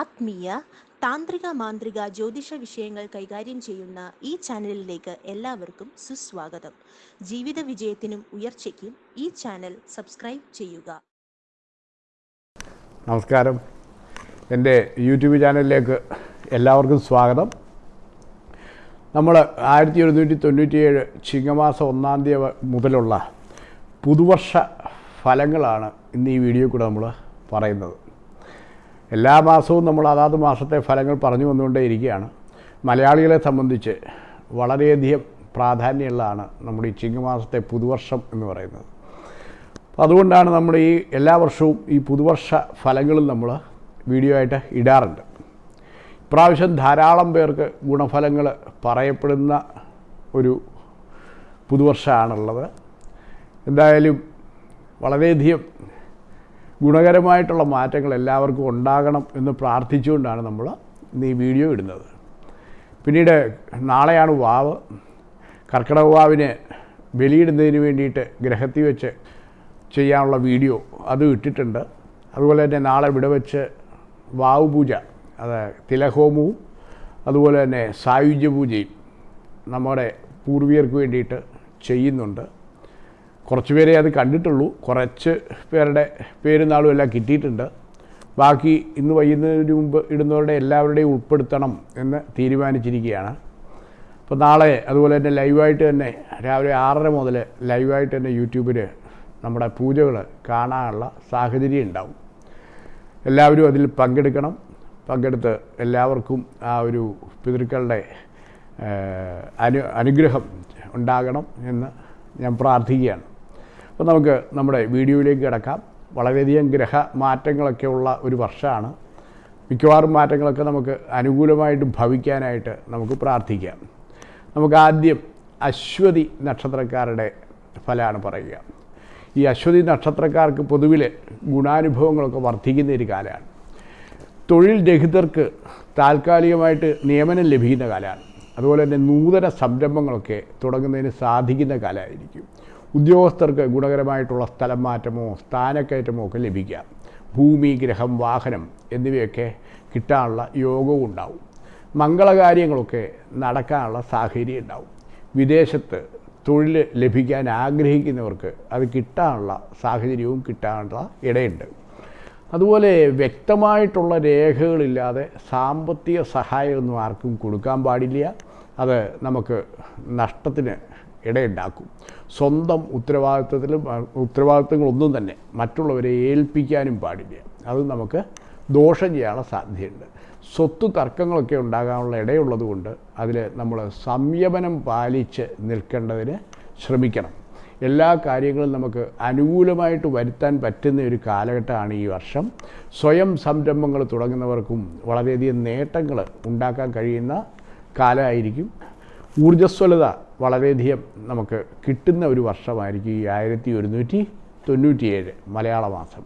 ആത്മീയ താന്ത്രിക മാന്ത്രിക ജ്യോതിഷ വിഷയങ്ങൾ കൈകാര്യം ചെയ്യുന്ന ഈ ചാനലിലേക്ക് എല്ലാവർക്കും സുസ്വാഗതം. ജീവിത വിജയത്തിനും ഉയർച്ചയ്ക്കും ഈ ചാനൽ സബ്സ്ക്രൈബ് ചെയ്യുക. നമസ്കാരം. എന്റെ യൂട്യൂബ് ചാനലിലേക്ക് എല്ലാവർക്കും സ്വാഗതം. നമ്മൾ ആയിരത്തി ഒരുന്നൂറ്റി തൊണ്ണൂറ്റിയേഴ് ചിങ്ങമാസം ഒന്നാം തീയതി മുതലുള്ള പുതുവർഷ ഫലങ്ങളാണ് ഇന്ന് ഈ വീഡിയോ കൂടെ നമ്മൾ പറയുന്നത്. എല്ലാ മാസവും നമ്മൾ അതാത് മാസത്തെ ഫലങ്ങൾ പറഞ്ഞു വന്നുകൊണ്ടേയിരിക്കുകയാണ്. മലയാളികളെ സംബന്ധിച്ച് വളരെയധികം പ്രാധാന്യമുള്ളതാണ് നമ്മുടെ ഈ ചിങ്ങമാസത്തെ പുതുവർഷം എന്ന് പറയുന്നത്. അതുകൊണ്ടാണ് നമ്മൾ ഈ എല്ലാ വർഷവും ഈ പുതുവർഷ ഫലങ്ങളും നമ്മൾ വീഡിയോ ആയിട്ട് ഇടാറുണ്ട്. ഇപ്രാവശ്യം ധാരാളം പേർക്ക് ഗുണഫലങ്ങൾ പറയപ്പെടുന്ന ഒരു പുതുവർഷമാണുള്ളത്. എന്തായാലും വളരെയധികം ഗുണകരമായിട്ടുള്ള മാറ്റങ്ങൾ എല്ലാവർക്കും ഉണ്ടാകണം എന്ന് പ്രാർത്ഥിച്ചുകൊണ്ടാണ് നമ്മൾ ഈ വീഡിയോ ഇടുന്നത്. പിന്നീട് നാളെയാണ് വാവ്. കർക്കിടക വാവിന് ബലിയിടുന്നതിന് വേണ്ടിയിട്ട് ഗ്രഹത്തിൽ വെച്ച് ചെയ്യാനുള്ള വീഡിയോ അത് ഇട്ടിട്ടുണ്ട്. അതുപോലെ തന്നെ നാളെ ഇവിടെ വെച്ച് വാവ് പൂജ അത് തിലഹോമവും അതുപോലെ തന്നെ സായുജ്യ പൂജയും നമ്മുടെ പൂർവികർക്ക് വേണ്ടിയിട്ട് ചെയ്യുന്നുണ്ട്. കുറച്ച് പേരെ അത് കണ്ടിട്ടുള്ളൂ. കുറച്ച് പേരുടെ പേരും നാളും എല്ലാം കിട്ടിയിട്ടുണ്ട്. ബാക്കി ഇന്ന് വൈകുന്നതിന് മുമ്പ് ഇടുന്നവരുടെ എല്ലാവരുടെയും ഉൾപ്പെടുത്തണം എന്ന് തീരുമാനിച്ചിരിക്കുകയാണ്. അപ്പോൾ നാളെ അതുപോലെ തന്നെ ലൈവായിട്ട് തന്നെ രാവിലെ ആറര മുതൽ ലൈവായിട്ട് തന്നെ യൂട്യൂബിൽ നമ്മുടെ പൂജകൾ കാണാനുള്ള സാഹചര്യം ഉണ്ടാവും. എല്ലാവരും അതിൽ പങ്കെടുക്കണം. പങ്കെടുത്ത് എല്ലാവർക്കും ആ ഒരു പിതൃക്കളുടെ അനു അനുഗ്രഹം ഉണ്ടാകണം എന്ന് ഞാൻ പ്രാർത്ഥിക്കുകയാണ്. അപ്പോൾ നമുക്ക് നമ്മുടെ വീഡിയോയിലേക്ക് കിടക്കാം. വളരെയധികം ഗ്രഹ മാറ്റങ്ങളൊക്കെ ഉള്ള ഒരു വർഷമാണ്. മിക്കവാറും മാറ്റങ്ങളൊക്കെ നമുക്ക് അനുകൂലമായിട്ട് ഭവിക്കാനായിട്ട് നമുക്ക് പ്രാർത്ഥിക്കാം. നമുക്ക് ആദ്യം അശ്വതി നക്ഷത്രക്കാരുടെ ഫലമാണ് പറയുക. ഈ അശ്വതി നക്ഷത്രക്കാർക്ക് പൊതുവിൽ ഗുണാനുഭവങ്ങളൊക്കെ വർദ്ധിക്കുന്ന ഒരു കാലമാണ്. തൊഴിൽ രഹിതർക്ക് താൽക്കാലികമായിട്ട് നിയമനം ലഭിക്കുന്ന കാലമാണ്. അതുപോലെ തന്നെ നൂതന സംരംഭങ്ങളൊക്കെ തുടങ്ങുന്നതിന് സാധിക്കുന്ന കാലമായിരിക്കും. ഉദ്യോഗസ്ഥർക്ക് ഗുണകരമായിട്ടുള്ള സ്ഥലം മാറ്റമോ സ്ഥാനക്കയറ്റമോ ഒക്കെ ലഭിക്കാം. ഭൂമി ഗ്രഹം വാഹനം എന്നിവയൊക്കെ കിട്ടാനുള്ള യോഗവും ഉണ്ടാവും. മംഗളകാര്യങ്ങളൊക്കെ നടക്കാനുള്ള സാഹചര്യം ഉണ്ടാവും. വിദേശത്ത് തൊഴിൽ ലഭിക്കാൻ ആഗ്രഹിക്കുന്നവർക്ക് അത് കിട്ടാനുള്ള സാഹചര്യവും കിട്ടാനുള്ള ഇടയുണ്ട്. അതുപോലെ വ്യക്തമായിട്ടുള്ള രേഖകളില്ലാതെ സാമ്പത്തിക സഹായമൊന്നും ആർക്കും കൊടുക്കാൻ പാടില്ല. അത് നമുക്ക് നഷ്ടത്തിന് ഇടയുണ്ടാക്കും. സ്വന്തം ഉത്തരവാദിത്വത്തിലും ഉത്തരവാദിത്വങ്ങളൊന്നും തന്നെ മറ്റുള്ളവരെ ഏൽപ്പിക്കാനും പാടില്ല. അത് നമുക്ക് ദോഷം ചെയ്യാനുള്ള സാധ്യതയുണ്ട്. സ്വത്ത് തർക്കങ്ങളൊക്കെ ഉണ്ടാകാനുള്ള ഇടയുള്ളത് കൊണ്ട് അതിൽ നമ്മൾ സംയമനം പാലിച്ച് നിൽക്കേണ്ടതിന് ശ്രമിക്കണം. എല്ലാ കാര്യങ്ങളും നമുക്ക് അനുകൂലമായിട്ട് വരുത്താൻ പറ്റുന്ന ഒരു കാലഘട്ടമാണ് ഈ വർഷം. സ്വയം സംരംഭങ്ങൾ തുടങ്ങുന്നവർക്കും വളരെയധികം നേട്ടങ്ങൾ ഉണ്ടാക്കാൻ കഴിയുന്ന കാലമായിരിക്കും. ഊർജസ്വലത വളരെയധികം നമുക്ക് കിട്ടുന്ന ഒരു വർഷമായിരിക്കും ഈ ആയിരത്തി ഒരുന്നൂറ്റി തൊണ്ണൂറ്റിയേഴ് മലയാള മാസം.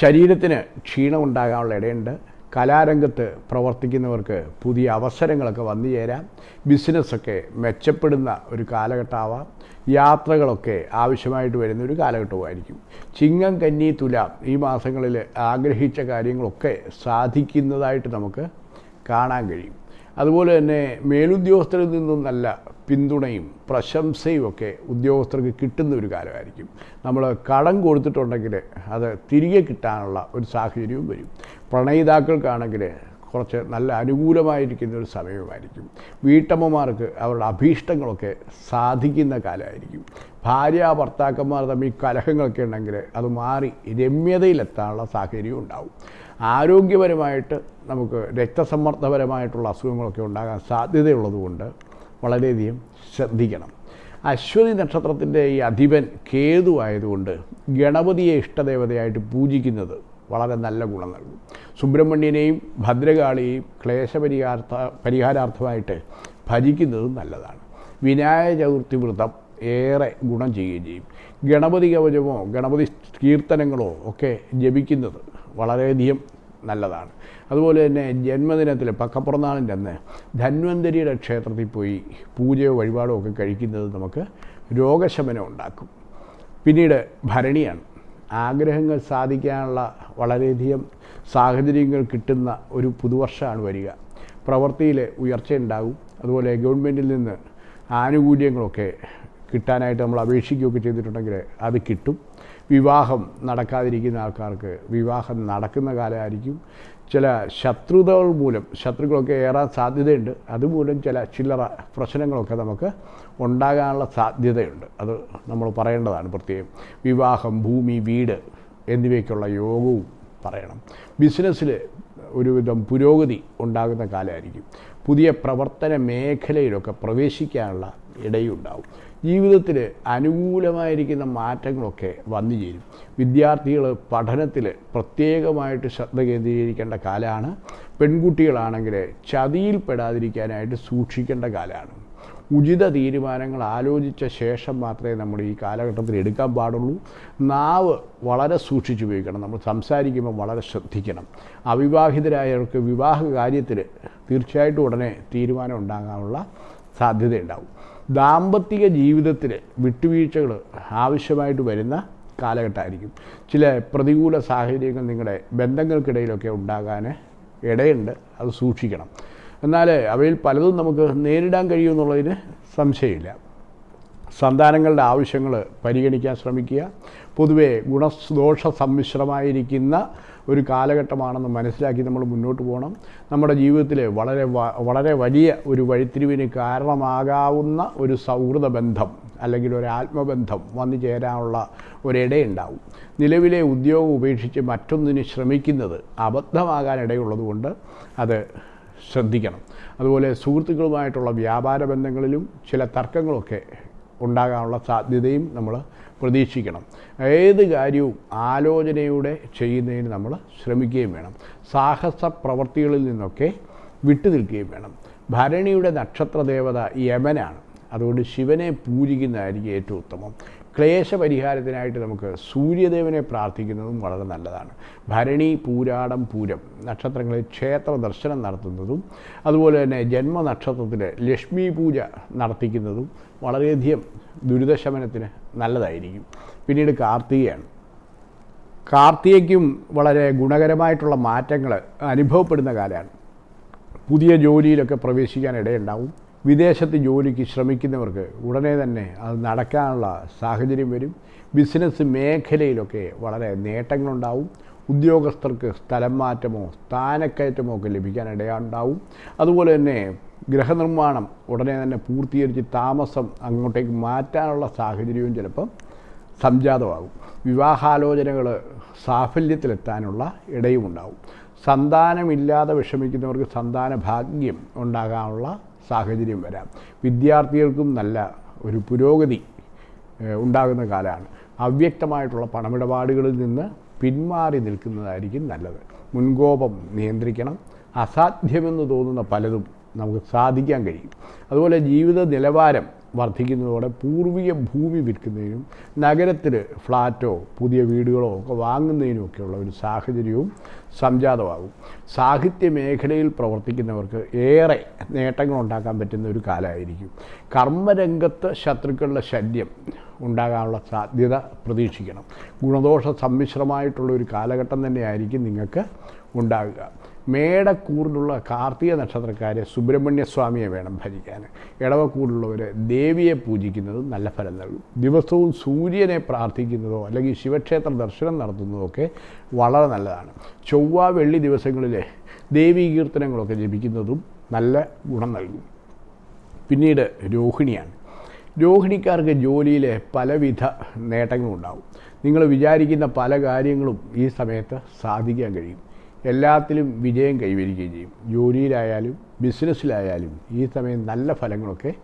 ശരീരത്തിന് ക്ഷീണമുണ്ടാകാനുള്ള ഇടയുണ്ട്. കലാരംഗത്ത് പ്രവർത്തിക്കുന്നവർക്ക് പുതിയ അവസരങ്ങളൊക്കെ വന്നു ചേരാം. ബിസിനസ്സൊക്കെ മെച്ചപ്പെടുന്ന ഒരു കാലഘട്ടമാവാം. യാത്രകളൊക്കെ ആവശ്യമായിട്ട് വരുന്ന ഒരു കാലഘട്ടവുമായിരിക്കും ചിങ്ങം കന്നി തുലാം ഈ മാസങ്ങളിൽ ആഗ്രഹിച്ച കാര്യങ്ങളൊക്കെ സാധിക്കുന്നതായിട്ട് നമുക്ക് കാണാൻ കഴിയും. അതുപോലെ തന്നെ മേലുദ്യോഗസ്ഥരിൽ നിന്നും നല്ല പിന്തുണയും പ്രശംസയും ഒക്കെ ഉദ്യോഗസ്ഥർക്ക് കിട്ടുന്ന ഒരു കാലമായിരിക്കും. നമ്മൾ കടം കൊടുത്തിട്ടുണ്ടെങ്കിൽ അത് തിരികെ കിട്ടാനുള്ള ഒരു സാഹചര്യവും വരും. പ്രണയിതാക്കൾക്കാണെങ്കിൽ കുറച്ച് നല്ല അനുകൂലമായിരിക്കുന്ന ഒരു സമയമായിരിക്കും. വീട്ടമ്മമാർക്ക് അവരുടെ അഭീഷ്ടങ്ങളൊക്കെ സാധിക്കുന്ന കാലമായിരിക്കും. ഭാര്യ ഭർത്താക്കന്മാർ തമ്മിൽ കലഹങ്ങളൊക്കെ ഉണ്ടെങ്കിൽ അത് മാറി രമ്യതയിലെത്താനുള്ള സാഹചര്യം ഉണ്ടാവും. ആരോഗ്യപരമായിട്ട് നമുക്ക് രക്തസമ്മർദ്ദപരമായിട്ടുള്ള അസുഖങ്ങളൊക്കെ ഉണ്ടാകാൻ സാധ്യതയുള്ളതുകൊണ്ട് വളരെയധികം ശ്രദ്ധിക്കണം. അശ്വതി നക്ഷത്രത്തിന്റെ ഈ അധിപൻ കേതു ആയതുകൊണ്ട് ഗണപതിയെ ഇഷ്ടദേവതയായിട്ട് പൂജിക്കുന്നത് വളരെ നല്ല ഗുണം നൽകും. സുബ്രഹ്മണ്യനെയും ഭദ്രകാളിയെയും ക്ലേശപരിഹാർത്ഥ പരിഹാരാർത്ഥമായിട്ട് ഭജിക്കുന്നതും നല്ലതാണ്. വിനായക ചതുർത്ഥി വ്രതം ഏറെ ഗുണം ചെയ്യുകയും ചെയ്യും. ഗണപതി കവചമോ ഗണപതി കീർത്തനങ്ങളോ ഒക്കെ ജപിക്കുന്നത് വളരെയധികം നല്ലതാണ്. അതുപോലെ തന്നെ ജന്മദിനത്തിൽ പക്കപ്പുറന്നാളിന്റെ അന്ന് ധന്വന്തരിയുടെ ക്ഷേത്രത്തിൽ പോയി പൂജയോ വഴിപാടോ ഒക്കെ കഴിക്കുന്നത് നമുക്ക് രോഗശമനം ഉണ്ടാക്കും. പിന്നീട് ഭരണിയാണ്. ആഗ്രഹങ്ങൾ സാധിക്കാനുള്ള വളരെയധികം സാഹചര്യങ്ങൾ കിട്ടുന്ന ഒരു പുതുവർഷമാണ് വരിക. പ്രവൃത്തിയിൽ ഉയർച്ചയുണ്ടാകും അതുപോലെ ഗവൺമെന്റിൽ നിന്ന് ആനുകൂല്യങ്ങളൊക്കെ കിട്ടാനായിട്ട് നമ്മൾ അപേക്ഷിക്കുകയൊക്കെ ചെയ്തിട്ടുണ്ടെങ്കിൽ അത് കിട്ടും. വിവാഹം നടക്കാതിരിക്കുന്ന ആൾക്കാർക്ക് വിവാഹം നടക്കുന്ന കാലമായിരിക്കും. ചില ശത്രുതകൾ മൂലം ശത്രുക്കളൊക്കെ ഏറാൻ സാധ്യതയുണ്ട്. അതുമൂലം ചില ചില്ലറ പ്രശ്നങ്ങളൊക്കെ നമുക്ക് ഉണ്ടാകാനുള്ള സാധ്യതയുണ്ട്. അത് നമ്മൾ പറയേണ്ടതാണ് പ്രത്യേകം. വിവാഹം ഭൂമി വീട് എന്നിവയ്ക്കുള്ള യോഗവും പറയണം. ബിസിനസ്സിൽ ഒരുവിധം പുരോഗതി ഉണ്ടാകുന്ന കാലമായിരിക്കും. പുതിയ പ്രവർത്തന മേഖലയിലൊക്കെ പ്രവേശിക്കാനുള്ള ഇടയുണ്ടാവും. ജീവിതത്തിൽ അനുകൂലമായിരിക്കുന്ന മാറ്റങ്ങളൊക്കെ വന്നു ചേരും. വിദ്യാർത്ഥികൾ പഠനത്തിൽ പ്രത്യേകമായിട്ട് ശ്രദ്ധ കേന്ദ്രീകരിക്കേണ്ട കാലമാണ് പെൺകുട്ടികളാണെങ്കിൽ ചതിയിൽപ്പെടാതിരിക്കാനായിട്ട് സൂക്ഷിക്കേണ്ട കാലമാണ് ഉചിത തീരുമാനങ്ങൾ ആലോചിച്ച ശേഷം മാത്രമേ നമ്മൾ ഈ കാലഘട്ടത്തിൽ എടുക്കാൻ പാടുള്ളൂ. നാവ് വളരെ സൂക്ഷിച്ചുപയോഗിക്കണം നമ്മൾ സംസാരിക്കുമ്പോൾ വളരെ ശ്രദ്ധിക്കണം. അവിവാഹിതരായവർക്ക് വിവാഹ കാര്യത്തിൽ തീർച്ചയായിട്ടും ഉടനെ തീരുമാനം ഉണ്ടാകാനുള്ള സാധ്യതയുണ്ടാവും. ദാമ്പത്തിക ജീവിതത്തിൽ വിട്ടുവീഴ്ചകൾ ആവശ്യമായിട്ട് വരുന്ന കാലഘട്ടമായിരിക്കും. ചില പ്രതികൂല സാഹചര്യങ്ങൾ നിങ്ങളുടെ ബന്ധങ്ങൾക്കിടയിലൊക്കെ ഉണ്ടാകാൻ ഇടയുണ്ട്. അത് സൂക്ഷിക്കണം. എന്നാൽ അവയിൽ പലതും നമുക്ക് നേരിടാൻ കഴിയുമെന്നുള്ളതിന് സംശയമില്ല. സന്താനങ്ങളുടെ ആവശ്യങ്ങൾ പരിഗണിക്കാൻ ശ്രമിക്കുക. പൊതുവേ ഗുണദോഷ സമ്മിശ്രമായിരിക്കുന്ന ഒരു കാലഘട്ടമാണെന്ന് മനസ്സിലാക്കി നമ്മൾ മുന്നോട്ട് പോകണം. നമ്മുടെ ജീവിതത്തിലെ വളരെ വളരെ വലിയ ഒരു വഴിത്തിരിവിന് കാരണമാകാവുന്ന ഒരു സൗഹൃദ ബന്ധം അല്ലെങ്കിൽ ഒരു ആത്മബന്ധം വന്നു ചേരാനുള്ള ഒരിടയുണ്ടാവും. നിലവിലെ ഉദ്യോഗം ഉപേക്ഷിച്ച് മറ്റൊന്നിന് ശ്രമിക്കുന്നത് അബദ്ധമാകാനിടയുള്ളതുകൊണ്ട് അത് ശ്രദ്ധിക്കണം. അതുപോലെ സുഹൃത്തുക്കളുമായിട്ടുള്ള വ്യാപാര ബന്ധങ്ങളിലും ചില തർക്കങ്ങളൊക്കെ ഉണ്ടാകാനുള്ള സാധ്യതയും നമ്മൾ പ്രതീക്ഷിക്കണം. ഏത് കാര്യവും ആലോചനയുടെ ചെയ്യുന്നതിന് നമ്മൾ ശ്രമിക്കുകയും വേണം. സാഹസ പ്രവൃത്തികളിൽ നിന്നൊക്കെ വിട്ടു നിൽക്കുകയും വേണം. ഭരണിയുടെ നക്ഷത്ര ദേവത യമനാണ്. അതുകൊണ്ട് ശിവനെ പൂജിക്കുന്നതായിരിക്കും ഏറ്റവും ഉത്തമം. ക്ലേശ പരിഹാരത്തിനായിട്ട് നമുക്ക് സൂര്യദേവനെ പ്രാർത്ഥിക്കുന്നതും വളരെ നല്ലതാണ്. ഭരണി പൂരാടം പൂരം നക്ഷത്രങ്ങളിൽ ക്ഷേത്ര ദർശനം നടത്തുന്നതും അതുപോലെ തന്നെ ജന്മനക്ഷത്രത്തിൽ ലക്ഷ്മി പൂജ നടത്തിക്കുന്നതും വളരെയധികം ദുരിതശമനത്തിന് നല്ലതായിരിക്കും. പിന്നീട് കാർത്തികയാണ്. കാർത്തികയ്ക്കും വളരെ ഗുണകരമായിട്ടുള്ള മാറ്റങ്ങൾ അനുഭവപ്പെടുന്ന കാലമാണ്. പുതിയ ജോലിയിലൊക്കെ പ്രവേശിക്കാൻ ഇടയുണ്ടാവും. വിദേശത്ത് ജോലിക്ക് ശ്രമിക്കുന്നവർക്ക് ഉടനെ തന്നെ അത് നടക്കാനുള്ള സാഹചര്യം വരും. ബിസിനസ് മേഖലയിലൊക്കെ വളരെ നേട്ടങ്ങളുണ്ടാവും. ഉദ്യോഗസ്ഥർക്ക് സ്ഥലം മാറ്റമോ സ്ഥാനക്കയറ്റമോ ഒക്കെ ലഭിക്കാൻ ഇടയുണ്ടാവും. അതുപോലെ തന്നെ ഗൃഹനിർമ്മാണം ഉടനെ തന്നെ പൂർത്തീകരിച്ച് താമസം അങ്ങോട്ടേക്ക് മാറ്റാനുള്ള സാഹചര്യവും ചിലപ്പം സംജാതമാകും. വിവാഹാലോചനകൾ സാഫല്യത്തിലെത്താനുള്ള ഇടയുമുണ്ടാകും സന്താനമില്ലാതെ വിഷമിക്കുന്നവർക്ക് സന്താന ഭാഗ്യം ഉണ്ടാകാനുള്ള സാഹചര്യം വരാം. വിദ്യാർത്ഥികൾക്കും നല്ല ഒരു പുരോഗതി ഉണ്ടാകുന്ന കാലമാണ്. അവ്യക്തമായിട്ടുള്ള പണമിടപാടുകളിൽ നിന്ന് പിന്മാറി നിൽക്കുന്നതായിരിക്കും നല്ലത്. മുൻകോപം നിയന്ത്രിക്കണം. അസാധ്യമെന്ന് തോന്നുന്ന പലതും നമുക്ക് സാധിക്കാൻ കഴിയും. അതുപോലെ ജീവിത നിലവാരം വർദ്ധിക്കുന്നതോടെ പൂർവിക ഭൂമി വിൽക്കുന്നതിനും നഗരത്തിൽ ഫ്ലാറ്റോ പുതിയ വീടുകളോ ഒക്കെ വാങ്ങുന്നതിനുമൊക്കെയുള്ള ഒരു സാഹചര്യവും സംജാതമാകും. സാഹിത്യ മേഖലയിൽ പ്രവർത്തിക്കുന്നവർക്ക് ഏറെ നേട്ടങ്ങൾ ഉണ്ടാക്കാൻ പറ്റുന്ന ഒരു കാലമായിരിക്കും. കർമ്മരംഗത്ത് ശത്രുക്കളുടെ ശല്യം ഉണ്ടാകാനുള്ള സാധ്യത പ്രതീക്ഷിക്കണം. ഗുണദോഷ സമ്മിശ്രമായിട്ടുള്ള ഒരു കാലഘട്ടം തന്നെയായിരിക്കും നിങ്ങൾക്ക് ഉണ്ടാകുക മേടക്കൂറിലുള്ള കാർത്തിക നക്ഷത്രക്കാരെ സുബ്രഹ്മണ്യസ്വാമിയെ വേണം ഭജിക്കാൻ ഇടവക്കൂറിലുള്ളവർ ദേവിയെ പൂജിക്കുന്നത് നല്ല ഫലം നൽകും. ദിവസവും സൂര്യനെ പ്രാർത്ഥിക്കുന്നതോ അല്ലെങ്കിൽ ശിവക്ഷേത്ര ദർശനം നടത്തുന്നതോ ഒക്കെ വളരെ നല്ലതാണ്. ചൊവ്വ വെള്ളി ദിവസങ്ങളിൽ ദേവീ കീർത്തനങ്ങളൊക്കെ ജപിക്കുന്നതും നല്ല ഗുണം നൽകും. പിന്നീട് രോഹിണിയാണ്. രോഹിണിക്കാർക്ക് ജോലിയിലെ പലവിധ നേട്ടങ്ങളുണ്ടാവും. നിങ്ങൾ വിചാരിക്കുന്ന പല കാര്യങ്ങളും ഈ സമയത്ത് സാധിക്കാൻ കഴിയും. എല്ലാത്തിലും വിജയം കൈവരിക്കുകയും ചെയ്യും. ജോലിയിലായാലും ബിസിനസ്സിലായാലും ഈ സമയം നല്ല ഫലങ്ങളൊക്കെ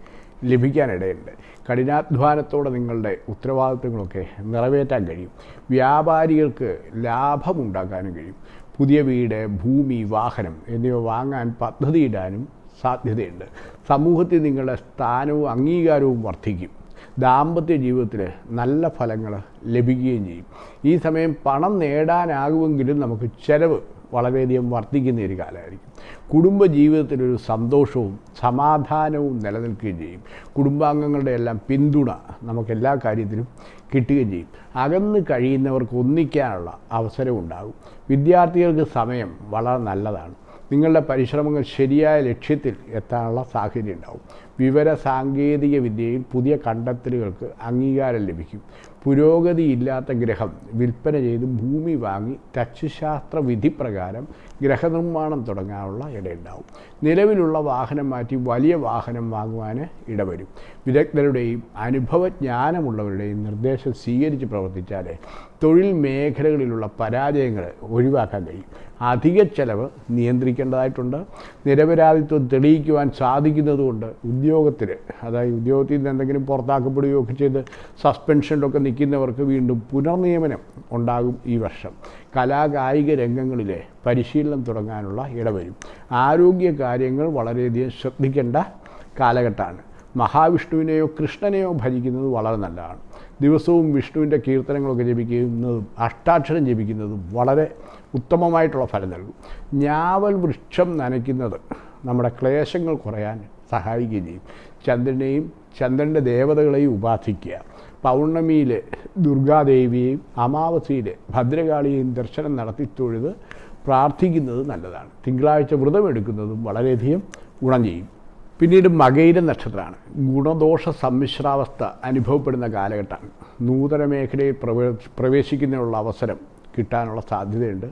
ലഭിക്കാനിടയുണ്ട്. കഠിനാധ്വാനത്തോടെ നിങ്ങളുടെ ഉത്തരവാദിത്വങ്ങളൊക്കെ നിറവേറ്റാൻ കഴിയും. വ്യാപാരികൾക്ക് ലാഭമുണ്ടാക്കാനും കഴിയും. പുതിയ വീട് ഭൂമി വാഹനം എന്നിവ വാങ്ങാൻ പദ്ധതിയിടാനും സാധ്യതയുണ്ട്. സമൂഹത്തിൽ നിങ്ങളുടെ സ്ഥാനവും അംഗീകാരവും വർദ്ധിക്കും. ദാമ്പത്യ ജീവിതത്തിൽ നല്ല ഫലങ്ങൾ ലഭിക്കുകയും ചെയ്യും. ഈ സമയം പണം നേടാനാകുമെങ്കിലും നമുക്ക് ചെലവ് വളരെയധികം വർദ്ധിക്കുന്ന ഒരു കാലമായിരിക്കും. കുടുംബ ജീവിതത്തിലൊരു സന്തോഷവും സമാധാനവും നിലനിൽക്കുകയും ചെയ്യും. കുടുംബാംഗങ്ങളുടെ എല്ലാം പിന്തുണ നമുക്ക് എല്ലാ കാര്യത്തിലും കിട്ടുകയും ചെയ്യും. അകന്ന് കഴിയുന്നവർക്ക് ഒന്നിക്കാനുള്ള അവസരം ഉണ്ടാകും. വിദ്യാർത്ഥികൾക്ക് സമയം വളരെ നല്ലതാണ്. നിങ്ങളുടെ പരിശ്രമങ്ങൾ ശരിയായ ലക്ഷ്യത്തിൽ എത്താനുള്ള സാഹചര്യം ഉണ്ടാകും. വിവര സാങ്കേതിക വിദ്യയിൽ പുതിയ കണ്ടെത്തലുകൾക്ക് അംഗീകാരം ലഭിക്കും. പുരോഗതിയില്ലാത്ത ഗ്രഹം. വിൽപ്പന ചെയ്ത് ഭൂമി വാങ്ങി തച്ചുശാസ്ത്ര വിധി പ്രകാരം ഗ്രഹനിർമ്മാണം തുടങ്ങാനുള്ള ഇടയുണ്ടാവും. നിലവിലുള്ള വാഹനം മാറ്റി വലിയ വാഹനം വാങ്ങുവാൻ ഇടവരും. വിദഗ്ധരുടെയും അനുഭവജ്ഞാനമുള്ളവരുടെയും നിർദ്ദേശം സ്വീകരിച്ച് പ്രവർത്തിച്ചാൽ തൊഴിൽ മേഖലകളിലുള്ള പരാജയങ്ങൾ ഒഴിവാക്കാൻ കഴിയും. അധിക ചെലവ് നിയന്ത്രിക്കേണ്ടതായിട്ടുണ്ട്. നിരപരാധിത്വം തെളിയിക്കുവാൻ സാധിക്കുന്നതുകൊണ്ട് ഉദ്യോഗത്തിൽ അതായത് ഉദ്യോഗത്തിൽ നിന്ന് എന്തെങ്കിലും പുറത്താക്കപ്പെടുകയോ ഒക്കെ ചെയ്ത് സസ്പെൻഷനിലൊക്കെ നിൽക്കുന്നവർക്ക് വീണ്ടും പുനർനിയമനം ഉണ്ടാകും ഈ വർഷം. കലാകായിക രംഗങ്ങളിലെ പരിശീലനം തുടങ്ങാനുള്ള ഇടവരും. ആരോഗ്യ കാര്യങ്ങൾ വളരെയധികം ശ്രദ്ധിക്കേണ്ട കാലഘട്ടമാണ്. മഹാവിഷ്ണുവിനെയോ കൃഷ്ണനെയോ ഭജിക്കുന്നത് വളരെ നല്ലതാണ്. ദിവസവും വിഷ്ണുവിന്റെ കീർത്തനങ്ങളൊക്കെ ജപിക്കുന്നതും അഷ്ടാക്ഷരം ജപിക്കുന്നതും വളരെ ഉത്തമമായിട്ടുള്ള ഫലം നൽകും. ഞാവൽ വൃക്ഷം നനയ്ക്കുന്നത് നമ്മുടെ ക്ലേശങ്ങൾ കുറയാൻ സഹായിക്കുകയും ചെയ്യും. ചന്ദ്രനെയും ചന്ദ്രന്റെ ദേവതകളെയും ഉപാസിക്കുക പൗർണമിയിൽ ദുർഗാദേവിയെയും അമാവസിയിൽ ഭദ്രകാളിയെയും ദർശനം നടത്തി തൊഴുത് പ്രാർത്ഥിക്കുന്നത് നല്ലതാണ്. തിങ്കളാഴ്ച വ്രതമെടുക്കുന്നതും വളരെയധികം ഗുണം ചെയ്യും. പിന്നീട് മകയിര നക്ഷത്രമാണ്. ഗുണദോഷ സമ്മിശ്രാവസ്ഥ അനുഭവപ്പെടുന്ന കാലഘട്ടമാണ് നൂതന മേഖലയിൽ പ്രവേ പ്രവേശിക്കുന്നതിനുള്ള അവസരം കിട്ടാനുള്ള സാധ്യതയുണ്ട്.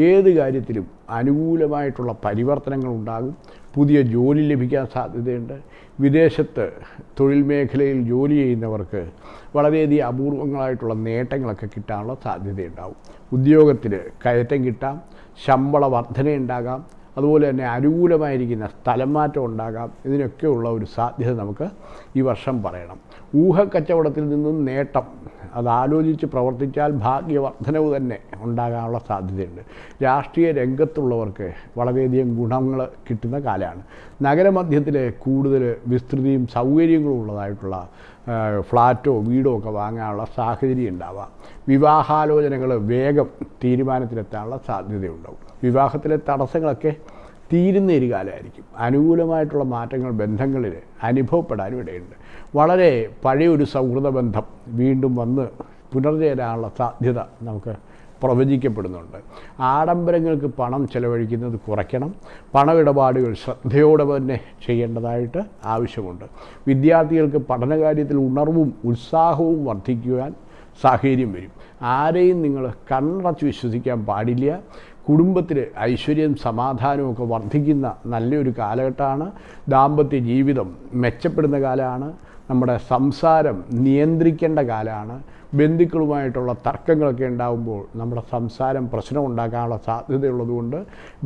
ഏത് കാര്യത്തിലും അനുകൂലമായിട്ടുള്ള പരിവർത്തനങ്ങൾ ഉണ്ടാകും. പുതിയ ജോലി ലഭിക്കാൻ സാധ്യതയുണ്ട്. വിദേശത്ത് തൊഴിൽ മേഖലയിൽ ജോലി ചെയ്യുന്നവർക്ക് വളരെയധികം അപൂർവങ്ങളായിട്ടുള്ള നേട്ടങ്ങളൊക്കെ കിട്ടാനുള്ള സാധ്യതയുണ്ടാവും ഉദ്യോഗത്തിൽ കയറ്റം കിട്ടാം. ശമ്പള വർധനയുണ്ടാകാം. അതുപോലെ തന്നെ അനുകൂലമായിരിക്കുന്ന സ്ഥലം മാറ്റം ഉണ്ടാകാം. ഇതിനൊക്കെയുള്ള ഒരു സാധ്യത നമുക്ക് ഈ വർഷം പറയണം. ഊഹക്കച്ചവടത്തിൽ നിന്നും നേട്ടം. അത് ആലോചിച്ച് പ്രവർത്തിച്ചാൽ ഭാഗ്യവർദ്ധനവ് തന്നെ ഉണ്ടാകാനുള്ള സാധ്യതയുണ്ട്. രാഷ്ട്രീയ രംഗത്തുള്ളവർക്ക് വളരെയധികം ഗുണങ്ങൾ കിട്ടുന്ന കാലമാണ്. നഗരമധ്യത്തിൽ കൂടുതൽ വിസ്തൃതിയും സൗകര്യങ്ങളും ഉള്ളതായിട്ടുള്ള ഫ്ലാറ്റോ വീടോ ഒക്കെ വാങ്ങാനുള്ള സാഹചര്യം ഉണ്ടാവാം. വിവാഹാലോചനകൾ വേഗം തീരുമാനത്തിലെത്താനുള്ള സാധ്യതയുണ്ടാവും. വിവാഹത്തിലെ തടസ്സങ്ങളൊക്കെ തീരുന്ന ഒരു കാലമായിരിക്കും. അനുകൂലമായിട്ടുള്ള മാറ്റങ്ങൾ ബന്ധങ്ങളിൽ അനുഭവപ്പെടാനും ഇടയുണ്ട്. വളരെ പഴയൊരു സൗഹൃദ ബന്ധം വീണ്ടും വന്ന് പുനർചേരാനുള്ള സാധ്യത നമുക്ക് പ്രവചിക്കപ്പെടുന്നുണ്ട്. ആഡംബരങ്ങൾക്ക് പണം ചെലവഴിക്കുന്നത് കുറയ്ക്കണം. പണമിടപാടുകൾ ശ്രദ്ധയോടെ തന്നെ ചെയ്യേണ്ടതായിട്ട് ആവശ്യമുണ്ട്. വിദ്യാർത്ഥികൾക്ക് പഠനകാര്യത്തിൽ ഉണർവും ഉത്സാഹവും വർദ്ധിക്കുവാൻ സാഹചര്യം വരും. ആരെയും നിങ്ങൾ കണ്ണടച്ച് വിശ്വസിക്കാൻ പാടില്ല. കുടുംബത്തിൽ ഐശ്വര്യം സമാധാനവും ഒക്കെ വർദ്ധിക്കുന്ന നല്ലൊരു കാലഘട്ടമാണ്. ദാമ്പത്യ ജീവിതം മെച്ചപ്പെടുന്ന കാലമാണ്. നമ്മുടെ സംസാരം നിയന്ത്രിക്കേണ്ട കാലമാണ് ബന്ധുക്കളുമായിട്ടുള്ള തർക്കങ്ങളൊക്കെ ഉണ്ടാകുമ്പോൾ നമ്മുടെ സംസാരം പ്രശ്നം ഉണ്ടാക്കാനുള്ള സാധ്യതയുള്ളതുകൊണ്ട്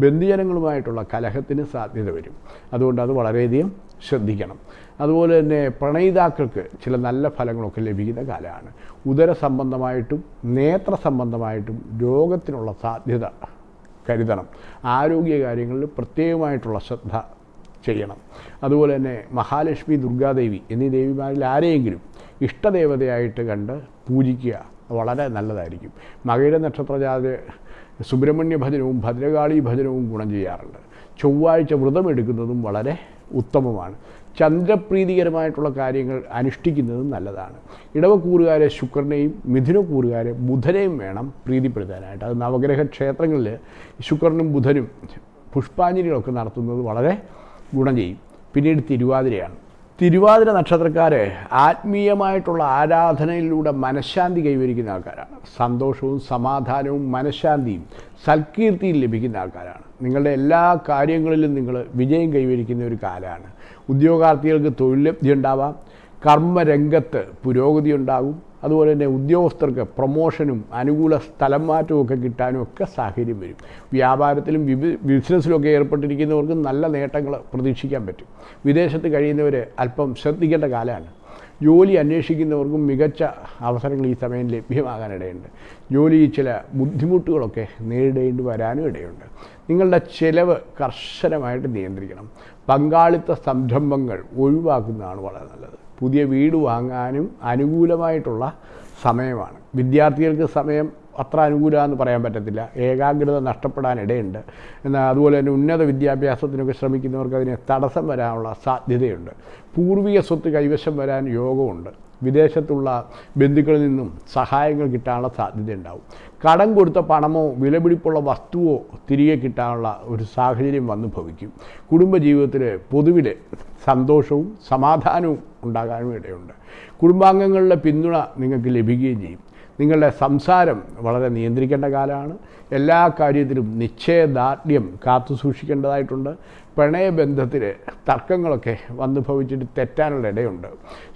ബന്ധുജനങ്ങളുമായിട്ടുള്ള കലഹത്തിന് സാധ്യത വരും. അതുകൊണ്ട് അത് വളരെയധികം ശ്രദ്ധിക്കണം. അതുപോലെ തന്നെ പ്രണയിതാക്കൾക്ക് ചില നല്ല ഫലങ്ങളൊക്കെ ലഭിക്കുന്ന കാലമാണ് ഉദര സംബന്ധമായിട്ടും നേത്ര സംബന്ധമായിട്ടും രോഗത്തിനുള്ള സാധ്യത കരുതണം. ആരോഗ്യ കാര്യങ്ങളിൽ പ്രത്യേകമായിട്ടുള്ള ശ്രദ്ധ ചെയ്യണം. അതുപോലെ തന്നെ മഹാലക്ഷ്മി ദുർഗാദേവി എന്നീ ദേവിമാരിൽ ആരെയെങ്കിലും ഇഷ്ടദേവതയായിട്ട് കണ്ട് പൂജിക്കുക വളരെ നല്ലതായിരിക്കും. മകയുടെ നക്ഷത്രജാത സുബ്രഹ്മണ്യ ഭജനവും ഭദ്രകാളി ഭജനവും ഗുണം ചെയ്യാറുണ്ട്. ചൊവ്വാഴ്ച വ്രതമെടുക്കുന്നതും വളരെ ഉത്തമമാണ്. ചന്ദ്രപ്രീതികരമായിട്ടുള്ള കാര്യങ്ങൾ അനുഷ്ഠിക്കുന്നതും നല്ലതാണ്. ഇടവക്കൂറുകാരെ ശുക്രനെയും മിഥുനക്കൂറുകാരെ ബുധനെയും വേണം പ്രീതിപ്പെടുത്താനായിട്ട്. അത് നവഗ്രഹ ക്ഷേത്രങ്ങളിൽ ശുക്രനും ബുധനും പുഷ്പാഞ്ജലികളൊക്കെ നടത്തുന്നത് വളരെ ഗുണം ചെയ്യും. പിന്നീട് തിരുവാതിരയാണ്. തിരുവാതിര നക്ഷത്രക്കാരെ ആത്മീയമായിട്ടുള്ള ആരാധനയിലൂടെ മനഃശാന്തി കൈവരിക്കുന്ന ആൾക്കാരാണ്. സന്തോഷവും സമാധാനവും മനഃശാന്തിയും സൽകീർത്തിയും ലഭിക്കുന്ന ആൾക്കാരാണ്. നിങ്ങളുടെ എല്ലാ കാര്യങ്ങളിലും നിങ്ങൾ വിജയം കൈവരിക്കുന്ന ഒരു കാലമാണ്. ഉദ്യോഗാർത്ഥികൾക്ക് തൊഴിൽ ലബ്ധി ഉണ്ടാവാം കർമ്മരംഗത്ത് പുരോഗതി ഉണ്ടാകും. അതുപോലെ തന്നെ ഉദ്യോഗസ്ഥർക്ക് പ്രൊമോഷനും അനുകൂല സ്ഥലം മാറ്റവും ഒക്കെ കിട്ടാനും ഒക്കെ സാഹചര്യം വരും. വ്യാപാരത്തിലും ബിസിനസ്സിലും ബിസിനസ്സിലൊക്കെ ഏർപ്പെട്ടിരിക്കുന്നവർക്ക് നല്ല നേട്ടങ്ങൾ പ്രതീക്ഷിക്കാൻ പറ്റും. വിദേശത്ത് കഴിയുന്നവർ അല്പം ശ്രദ്ധിക്കേണ്ട കാലമാണ്. ജോലി അന്വേഷിക്കുന്നവർക്കും മികച്ച അവസരങ്ങൾ ഈ സമയം ലഭ്യമാകാനിടയുണ്ട് ജോലി ചില ബുദ്ധിമുട്ടുകളൊക്കെ നേരിടേണ്ടി വരാനും ഇടയുണ്ട്. നിങ്ങളുടെ ചിലവ് കർശനമായിട്ട് നിയന്ത്രിക്കണം. പങ്കാളിത്ത സംരംഭങ്ങൾ ഒഴിവാക്കുന്നതാണ് വളരെ നല്ലത്. പുതിയ വീട് വാങ്ങാനും അനുകൂലമായിട്ടുള്ള സമയമാണ്. വിദ്യാർത്ഥികൾക്ക് സമയം അത്ര അനുകൂലമെന്ന് പറയാൻ പറ്റത്തില്ല. ഏകാഗ്രത നഷ്ടപ്പെടാനിടയുണ്ട് എന്നാൽ അതുപോലെ തന്നെ ഉന്നത വിദ്യാഭ്യാസത്തിനൊക്കെ ശ്രമിക്കുന്നവർക്ക് അതിനെ തടസ്സം വരാനുള്ള സാധ്യതയുണ്ട്. പൂർവിക സ്വത്ത് കൈവശം വരാൻ യോഗമുണ്ട്. വിദേശത്തുള്ള ബന്ധുക്കളിൽ നിന്നും സഹായങ്ങൾ കിട്ടാനുള്ള സാധ്യത ഉണ്ടാവും കടം കൊടുത്ത പണമോ വിലപിടിപ്പുള്ള വസ്തുവോ തിരികെ കിട്ടാനുള്ള ഒരു സാഹചര്യം വന്നു ഭവിക്കും. കുടുംബജീവിതത്തിൽ പൊതുവിൽ സന്തോഷവും സമാധാനവും ഉണ്ടാകാനും ഇടയുണ്ട്. കുടുംബാംഗങ്ങളുടെ പിന്തുണ നിങ്ങൾക്ക് ലഭിക്കുകയും ചെയ്യും. നിങ്ങളുടെ സംസാരം വളരെ നിയന്ത്രിക്കേണ്ട കാലമാണ്. എല്ലാ കാര്യത്തിലും നിശ്ചയദാർഢ്യം കാത്തു സൂക്ഷിക്കേണ്ടതായിട്ടുണ്ട്. പ്രണയബന്ധത്തിൽ തർക്കങ്ങളൊക്കെ വന്നു ഭവിച്ചിട്ട് തെറ്റാനുള്ള ഇടയുണ്ട്.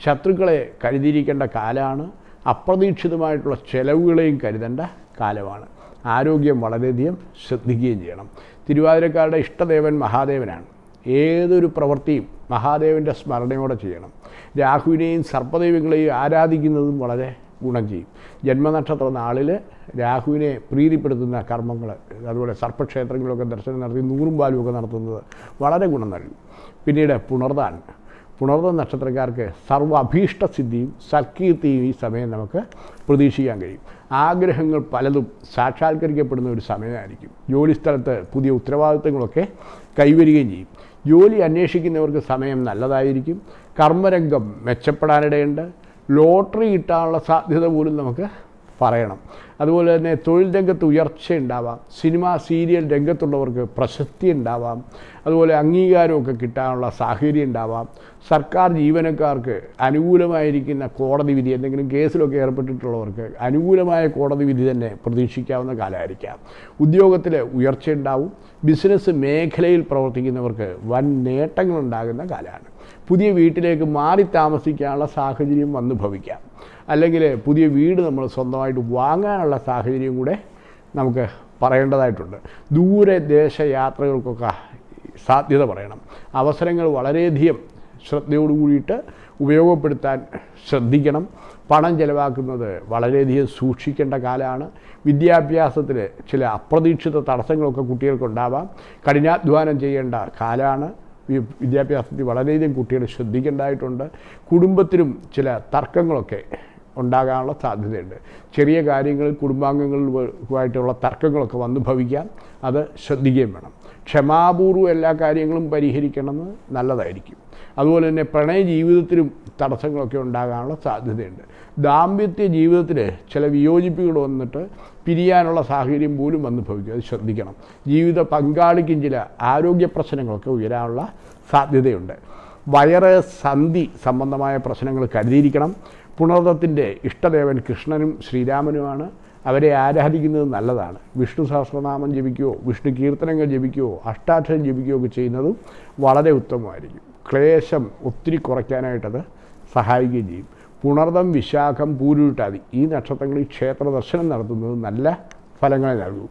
ശത്രുക്കളെ കരുതിയിരിക്കേണ്ട കാലമാണ്. അപ്രതീക്ഷിതമായിട്ടുള്ള ചെലവുകളെയും കരുതേണ്ട. കാലമാണ്. ആരോഗ്യം വളരെയധികം ശ്രദ്ധിക്കുകയും ചെയ്യണം. തിരുവാതിരക്കാരുടെ ഇഷ്ടദേവൻ മഹാദേവനാണ്. ഏതൊരു പ്രവൃത്തിയും മഹാദേവന്റെ സ്മരണയോടെ ചെയ്യണം. രാഹുവിനെയും സർപ്പദൈവങ്ങളെയും ആരാധിക്കുന്നതും വളരെ ഗുണം ചെയ്യും. ജന്മനക്ഷത്ര നാളിൽ രാഹുവിനെ പ്രീതിപ്പെടുത്തുന്ന കർമ്മങ്ങൾ അതുപോലെ സർപ്പക്ഷേത്രങ്ങളൊക്കെ ദർശനം നടത്തി നൂറും പാലുമൊക്കെ നടത്തുന്നത് വളരെ ഗുണം നൽകും. പിന്നീട് പുണർദാൻ. പുണർന്ന നക്ഷത്രക്കാർക്ക് സർവ അഭീഷ്ട സിദ്ധിയും സൽകീർത്തിയും ഈ സമയം നമുക്ക് പ്രതീക്ഷിക്കാൻ കഴിയും. ആഗ്രഹങ്ങൾ പലതും സാക്ഷാത്കരിക്കപ്പെടുന്ന ഒരു സമയമായിരിക്കും. ജോലിസ്ഥലത്ത് പുതിയ ഉത്തരവാദിത്തങ്ങളൊക്കെ കൈവരികയും ചെയ്യും. ജോലി അന്വേഷിക്കുന്നവർക്ക് സമയം നല്ലതായിരിക്കും. കർമ്മരംഗം മെച്ചപ്പെടാനിടയുണ്ട്. ലോട്ടറി കിട്ടാനുള്ള സാധ്യത പോലും നമുക്ക് പറയണം. അതുപോലെ തന്നെ തൊഴിൽ രംഗത്ത് ഉയർച്ച ഉണ്ടാവാം. സിനിമ സീരിയൽ രംഗത്തുള്ളവർക്ക് പ്രശസ്തി ഉണ്ടാവാം. അതുപോലെ അംഗീകാരമൊക്കെ കിട്ടാനുള്ള സാഹചര്യം ഉണ്ടാവാം. സർക്കാർ ജീവനക്കാർക്ക് അനുകൂലമായിരിക്കുന്ന കോടതി വിധി എന്തെങ്കിലും കേസിലൊക്കെ ഏർപ്പെട്ടിട്ടുള്ളവർക്ക് അനുകൂലമായ കോടതി വിധി തന്നെ പ്രതീക്ഷിക്കാവുന്ന കാലമായിരിക്കാം. ഉദ്യോഗത്തിൽ ഉയർച്ച ഉണ്ടാവും. ബിസിനസ് മേഖലയിൽ പ്രവർത്തിക്കുന്നവർക്ക് വൻ നേട്ടങ്ങളുണ്ടാകുന്ന കാലമാണ്. പുതിയ വീട്ടിലേക്ക് മാറി താമസിക്കാനുള്ള സാഹചര്യം വന്നു ഭവിക്കാം. അല്ലെങ്കിൽ പുതിയ വീട് നമ്മൾ സ്വന്തമായിട്ട് വാങ്ങാനുള്ള സാഹചര്യം കൂടെ നമുക്ക് പറയേണ്ടതായിട്ടുണ്ട്. ദൂരെ ദേശയാത്രകൾക്കൊക്കെ സാധ്യത പറയണം. അവസരങ്ങൾ വളരെയധികം ശ്രദ്ധയോട് കൂടിയിട്ട് ഉപയോഗപ്പെടുത്താൻ ശ്രദ്ധിക്കണം. പണം ചിലവാക്കുന്നത് വളരെയധികം സൂക്ഷിക്കേണ്ട കാലമാണ്. വിദ്യാഭ്യാസത്തിൽ ചില അപ്രതീക്ഷിത തടസ്സങ്ങളൊക്കെ കുട്ടികൾക്കുണ്ടാവാം. കഠിനാധ്വാനം ചെയ്യേണ്ട കാലമാണ്. വിദ്യാഭ്യാസത്തിൽ വളരെയധികം കുട്ടികൾ ശ്രദ്ധിക്കേണ്ടതായിട്ടുണ്ട്. കുടുംബത്തിലും ചില തർക്കങ്ങളൊക്കെ ഉണ്ടാകാനുള്ള സാധ്യതയുണ്ട്. ചെറിയ കാര്യങ്ങളിൽ കുടുംബാംഗങ്ങളുമായിട്ടുള്ള തർക്കങ്ങളൊക്കെ വന്നു ഭവിക്കാം. അത് ശ്രദ്ധിക്കുകയും വേണം. ക്ഷമാപൂർവം എല്ലാ കാര്യങ്ങളും പരിഹരിക്കണമെന്ന് നല്ലതായിരിക്കും. അതുപോലെ തന്നെ പ്രണയ ജീവിതത്തിലും തടസ്സങ്ങളൊക്കെ ഉണ്ടാകാനുള്ള സാധ്യതയുണ്ട്. ദാമ്പത്യ ജീവിതത്തിൽ ചില വിയോജിപ്പുകൾ വന്നിട്ട് പിരിയാനുള്ള സാഹചര്യം പോലും വന്നു ഭവിക്കും. അത് ശ്രദ്ധിക്കണം. ജീവിത പങ്കാളിക്കും ചില ആരോഗ്യ പ്രശ്നങ്ങളൊക്കെ ഉയരാനുള്ള സാധ്യതയുണ്ട്. വയറ് സന്ധി സംബന്ധമായ പ്രശ്നങ്ങൾ കരുതിയിരിക്കണം. പുണർദത്തിന്റെ ഇഷ്ടദേവൻ കൃഷ്ണനും ശ്രീരാമനുമാണ്. അവരെ ആരാധിക്കുന്നത് നല്ലതാണ്. വിഷ്ണു സഹസ്രനാമം ജപിക്കുകയോ വിഷ്ണു കീർത്തനങ്ങൾ ജപിക്കുകയോ അഷ്ടാക്ഷരം ജപിക്കുകയോ ഒക്കെ ചെയ്യുന്നതും വളരെ ഉത്തമമായിരിക്കും. ക്ലേശം ഒത്തിരി കുറയ്ക്കാനായിട്ടത് സഹായിക്കുകയും ചെയ്യും. പുണർദം വിശാഖം പൂരുട്ടാതി ഈ നക്ഷത്രങ്ങളിൽ ക്ഷേത്ര ദർശനം നടത്തുന്നത് നല്ല ഫലങ്ങളെ നൽകും.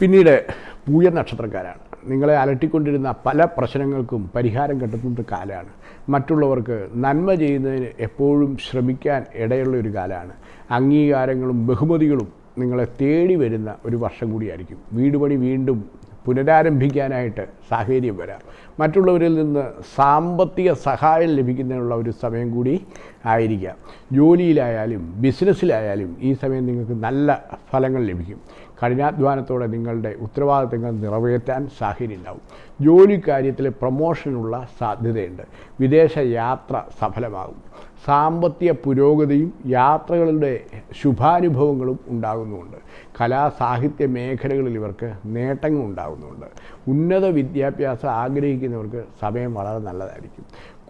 പിന്നീട് പൂയ നക്ഷത്രക്കാരാണ് നിങ്ങളെ അലട്ടിക്കൊണ്ടിരുന്ന പല പ്രശ്നങ്ങൾക്കും പരിഹാരം കണ്ടെത്തുന്ന കാലമാണ്. മറ്റുള്ളവർക്ക് നന്മ ചെയ്യുന്നതിന് എപ്പോഴും ശ്രമിക്കാൻ ഇടയുള്ള ഒരു കാലമാണ്. അംഗീകാരങ്ങളും ബഹുമതികളും നിങ്ങളെ തേടി വരുന്ന ഒരു വർഷം കൂടിയായിരിക്കും. വീട് പണി വീണ്ടും പുനരാരംഭിക്കാനായിട്ട് സാഹചര്യം വരാം. മറ്റുള്ളവരിൽ നിന്ന് സാമ്പത്തിക സഹായം ലഭിക്കുന്നതിനുള്ള ഒരു സമയം കൂടി ആയിരിക്കാം. ജോലിയിലായാലും ബിസിനസ്സിലായാലും ഈ സമയം നിങ്ങൾക്ക് നല്ല ഫലങ്ങൾ ലഭിക്കും. കഠിനാധ്വാനത്തോടെ നിങ്ങളുടെ ഉത്തരവാദിത്തങ്ങൾ നിറവേറ്റാൻ സാഹചര്യം ഉണ്ടാവും ജോലി കാര്യത്തിൽ പ്രൊമോഷനുള്ള സാധ്യതയുണ്ട്. വിദേശ യാത്ര സഫലമാകും. സാമ്പത്തിക പുരോഗതിയും യാത്രകളുടെ ശുഭാനുഭവങ്ങളും ഉണ്ടാകുന്നുമുണ്ട്. കലാ സാഹിത്യ മേഖലകളിൽ ഇവർക്ക് നേട്ടങ്ങൾ ഉണ്ടാകുന്നുണ്ട് ഉന്നത വിദ്യാഭ്യാസം ആഗ്രഹിക്കുന്നവർക്ക് സമയം വളരെ നല്ലതായിരിക്കും.